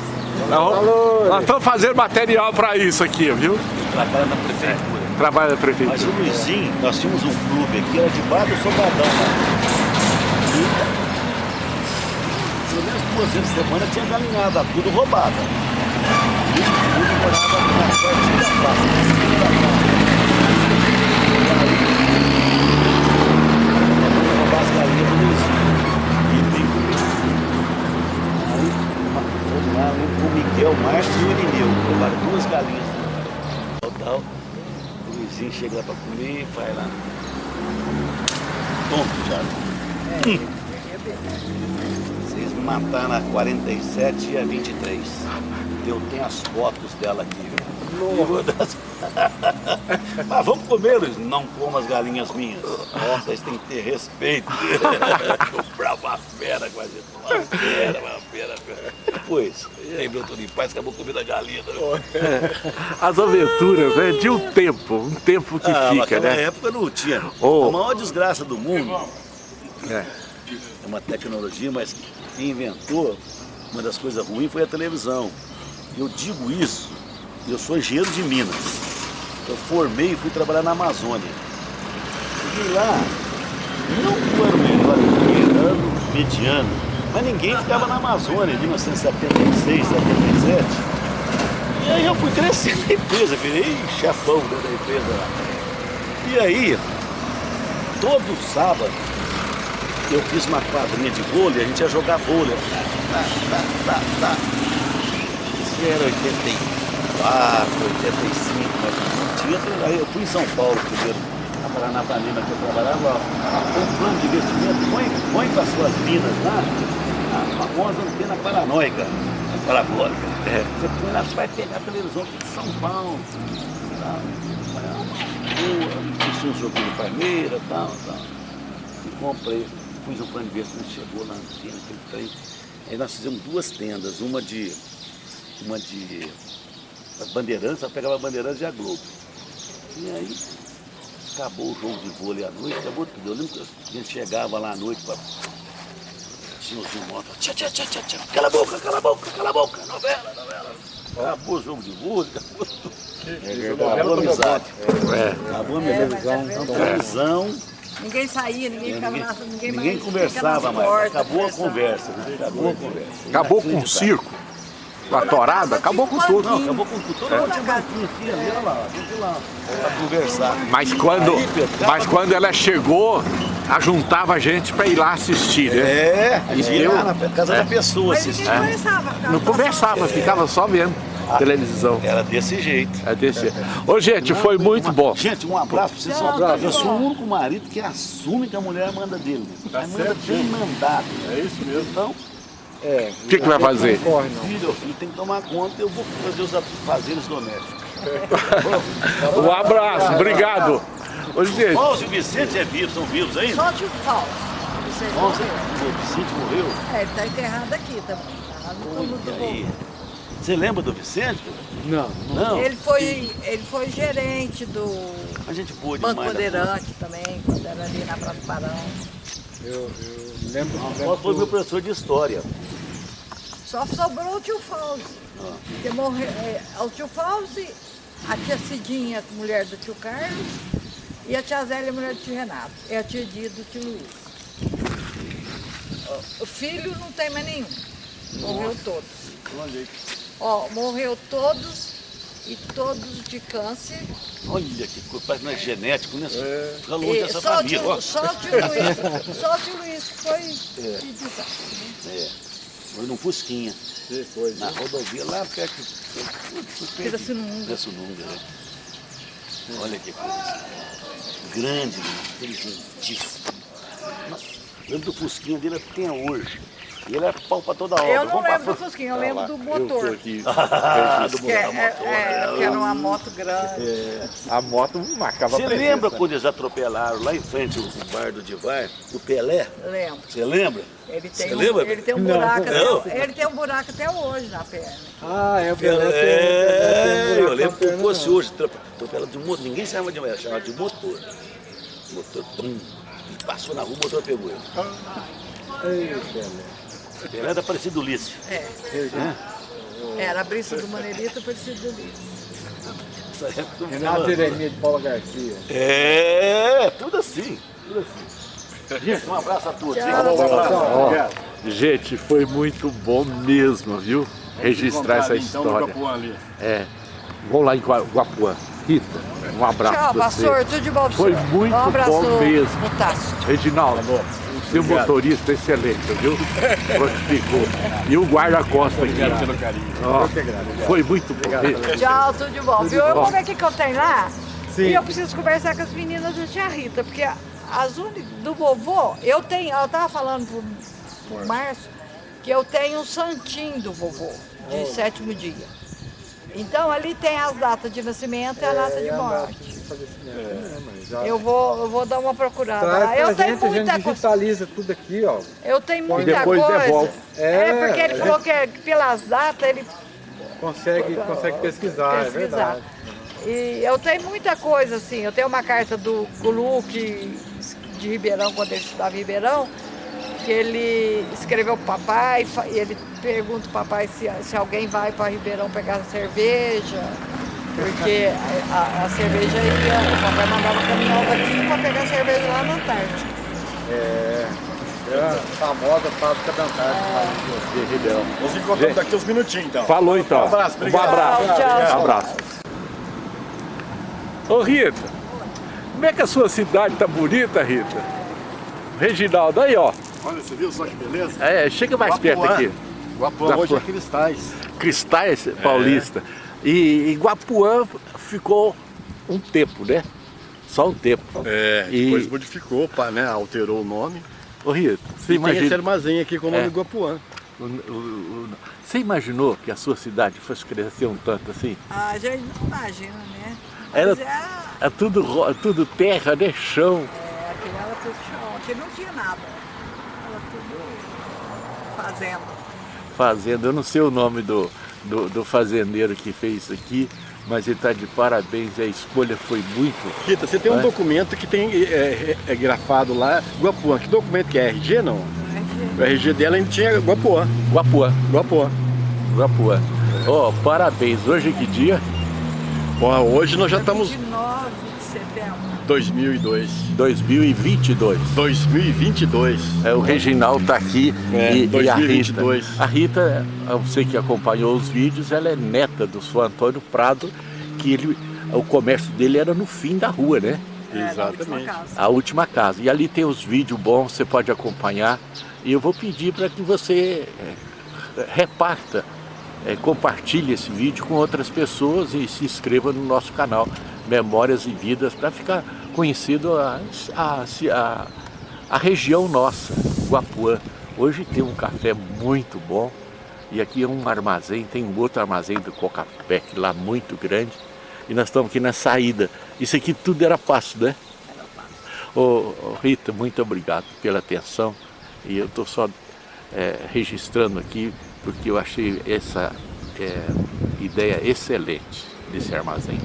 Nós, nós estamos fazendo material para isso aqui, viu? Trabalha na prefeitura. Trabalho da Mas prefeitura. o Luizinho, nós tínhamos um clube aqui, era debaixo do Sobradão. E pelo menos duas vezes por semana tinha galinhada, tudo roubada. E o clube morava na pertinho da praça, na esquina da praça. E aí, nós roubar as galinhas do Luizinho. E vim comigo. Aí, uma- fomos lá, um com o Miguel Márcio e o Irineu. Roubaram duas galinhas. Total. O Luizinho chega lá pra comer e vai lá. Tonto, Thiago. Hum. Vocês me mataram a 47 e a 23. Eu tenho as fotos dela aqui, das- Mas vamos comer, Luiz. Não coma as galinhas minhas. Vocês têm que ter respeito. Fera com a gente. Uma fera, Depois, lembrou tudo em paz, acabou comendo a galinha. As aventuras, né? De um tempo. Um tempo que Ah, fica, né? época não tinha. Oh. A maior desgraça do mundo É. é uma tecnologia, mas quem inventou uma das coisas ruins foi a televisão. Eu digo isso, eu sou engenheiro de Minas. Eu formei e fui trabalhar na Amazônia. Cheguei lá, não era o melhor era mediano, mas ninguém ficava na Amazônia em 1976, 77. E aí eu fui crescendo na empresa, virei chefão da empresa lá. E aí, todo sábado, eu fiz uma quadrinha de vôlei, a gente ia jogar vôlei. Isso era 84, 85, mas tinha, aí eu fui em São Paulo primeiro, a Paranapanema que eu trabalhava, um plano de investimento, põe, põe para as suas minas lá, a famosa antena paranoica, parabólica. Você põe lá, vai pegar a televisão de São Paulo. Tá? boa, assisti um joguinho do Palmeiras tal, tal. E comprei, pus um plano de nós chegou lá, tinha aquele trem. Aí nós fizemos duas tendas, uma de. Uma de Bandeirantes, ela pegava Bandeirantes e a Globo. E aí acabou o jogo de vôlei à noite, acabou tudo. Eu lembro que a gente chegava lá à noite para senhorzinho moto, tchá, tchá, tchá, tchá, tchá, cala a boca, cala a boca, cala a boca, novela, novela. Acabou o jogo de vôlei, acabou tudo. Acabou a amizade. Acabou a É, amizade. mas é verdade. Televisão, Ninguém saía, ninguém ficava ninguém, na ninguém, ninguém mais conversava mais. Acabou a conversa, né? acabou a conversa. Acabou com o circo, com a torada, acabou com tudo. Não, acabou com tudo. Todo mundo tinha banquinho aqui, ali, olha lá, lá, pra conversar. Mas quando, mas quando ela chegou, ajuntava a gente para ir lá assistir, né? É, a ia deu- lá na casa da pessoa assistir. conversava. ficava Não conversava, ficava só vendo televisão. Era desse jeito. É desse. Ô gente, foi muito bom. Gente, um abraço pra vocês. Um abraço. Eu sou o único marido que assume que a mulher manda dele. Tá manda bem mandado. É isso mesmo. Então, É, O que, que vai fazer? não corre não. filho, filho, tem que tomar conta, eu vou fazer os afazeres domésticos. Um abraço, obrigado. Ô gente, Paulo e o Vicente é vivo, são vivos ainda? Só de falso. Você Nossa, morreu. o Vicente morreu. É, ele tá enterrado aqui também. Tá no túmulo do aí? Você lembra do Vicente? Não, Não. Ele foi, ele foi gerente do A gente boa Banco Bandeirante também, quando era ali na Praça Barão. eu, eu lembro, conta. lembro Paulo foi do- meu professor de história. Só sobrou o tio Fauzi. Que morreu, é, o tio Fauzi, a tia Cidinha, mulher do tio Carlos, e a tia Zélia, mulher do tio Renato. É a tia Dia do tio Luiz. O- filho não tem mais nenhum. Morreu todos. Olha aí. Ó, morreu todos e todos de câncer. Olha que coisa, parece que não é genético, né? Fica longe E dessa só, o família. tio, só o tio Luiz, só o tio Luiz que foi de desastre. né? É. Foi num Fusquinha. Na rodovia lá perto. Pirassununga. Pirassununga, né? Olha que coisa. Grande, inteligentíssimo. Lembro do Fusquinha dele até hoje. E ele é pau pra toda hora. Eu não Vamos lembro do. Fusquinha, eu lembro do motor. Ah, do Que, é, motor. é, é, que era uma moto grande. a moto marcava Você presença. lembra quando eles atropelaram lá em frente o bar do Divar, o Pelé? Lembro. Você lembra? Ele tem, Você um, lembra? ele tem um Não. buraco Não. até, ele tem um buraco até hoje na perna. Ah, é o Pelé. tem- É, tem um eu lembro como fosse não. hoje, atropela de motor, ninguém chamava de mulher, chamava de motor. Motor, bum, passou na rua, o motor pegou ele. Ei, Pelé. Pelé era parecido Ulisses. É. Era a brisa do Maneirito parecido do Ulisses. Renato Jeremias de Paula Garcia. É, tudo assim, tudo assim. Gente, um abraço a todos. Tchau. Um abraço. Gente, foi muito bom mesmo, viu? Registrar essa história. É. Vamos lá em Gua- Guapuã. Rita, um abraço Tchau, pastor. Tudo de bom Foi muito um abraço bom mesmo. Reginaldo, seu motorista excelente, viu? Prontificou. E o guarda-costa aqui. Ó, foi muito bom. Tchau, tudo de bom. Viu? Eu vou ver o que, eu tenho lá. Sim. E eu preciso conversar com as meninas da tia Rita, porque as únicas do vovô, eu tenho, eu tava falando pro, pro Márcio que eu tenho um santinho do vovô, de sétimo dia. Então ali tem as datas de nascimento e a data de É, data morte. de falecimento, né, mas já- Eu vou, eu vou dar uma procurada Traz pra Eu tenho gente, a gente muita coisa. digitaliza tudo aqui, ó. Eu tenho muita depois coisa. devolve. É, É, porque ele a falou que é pelas datas ele Consegue, consegue pesquisar, é pesquisar. verdade. E eu tenho muita coisa assim. Eu tenho uma carta do Guluque de Ribeirão, quando ele estudava em Ribeirão, que ele escreveu pro papai, fa- e ele pergunta pro papai se, se alguém vai para Ribeirão pegar cerveja, porque a, a- a cerveja ia, o papai mandava caminhão daqui para pegar cerveja lá na Antártica. É, é a famosa fábrica da Antártica. De Ribeirão. Nós nos encontramos daqui uns minutinhos, então. Falou então. Um abraço, Um obrigado. abraço. Tchau, tchau. Um abraço. Ô Rita, como é que a sua cidade tá bonita, Rita? Reginaldo, aí ó. Olha, você viu só que beleza? É, chega mais perto Guapuã. aqui. Guapuã Guapuã. hoje é cristais. Cristais Paulista. E, e Guapuã ficou um tempo, né? Só um tempo. É, E- depois modificou, pá, né? Alterou o nome. Ô você e tem esse imagina... armazém aqui com o nome É. Guapuã. o- o- o- Você imaginou que a sua cidade fosse crescer um tanto assim? A gente não imagina, né? Era, é, é tudo, tudo terra, né? Chão. é, aqui era tudo chão, aqui não tinha nada. Fazenda. Fazenda, eu não sei o nome do, do, do fazendeiro que fez isso aqui, mas ele está de parabéns, a escolha foi muito. Rita, você tem um É. documento que tem é, é, é grafado lá, Guapuã. Que documento que é? RG não? O RG dela ainda tinha Guapuã. Guapuã, Guapuã. Guapuã. Ó, parabéns, hoje é que dia? Ó, hoje nós já estamos 29 de setembro. 2002. 2022. 2022. É, o Reginaldo está aqui É, e, e a 2022. Rita. A Rita, você que acompanhou os vídeos, ela é neta do seu Antônio Prado, que ele, o comércio dele era no fim da rua, né? É, última Exatamente. casa. A última casa. E ali tem os vídeos bons, você pode acompanhar. E eu vou pedir para que você eh, reparta, eh, compartilhe esse vídeo com outras pessoas e se inscreva no nosso canal Memórias e Vidas para ficar conhecido a, a, a, a região nossa, Guapuã. Hoje tem um café muito bom e aqui é um armazém, tem um outro armazém do Cocapec lá muito grande e nós estamos aqui na saída. Isso aqui tudo era passo, né? Ô, ô, Rita, muito obrigado pela atenção e eu estou só é, registrando aqui porque eu achei essa é, ideia excelente desse armazém.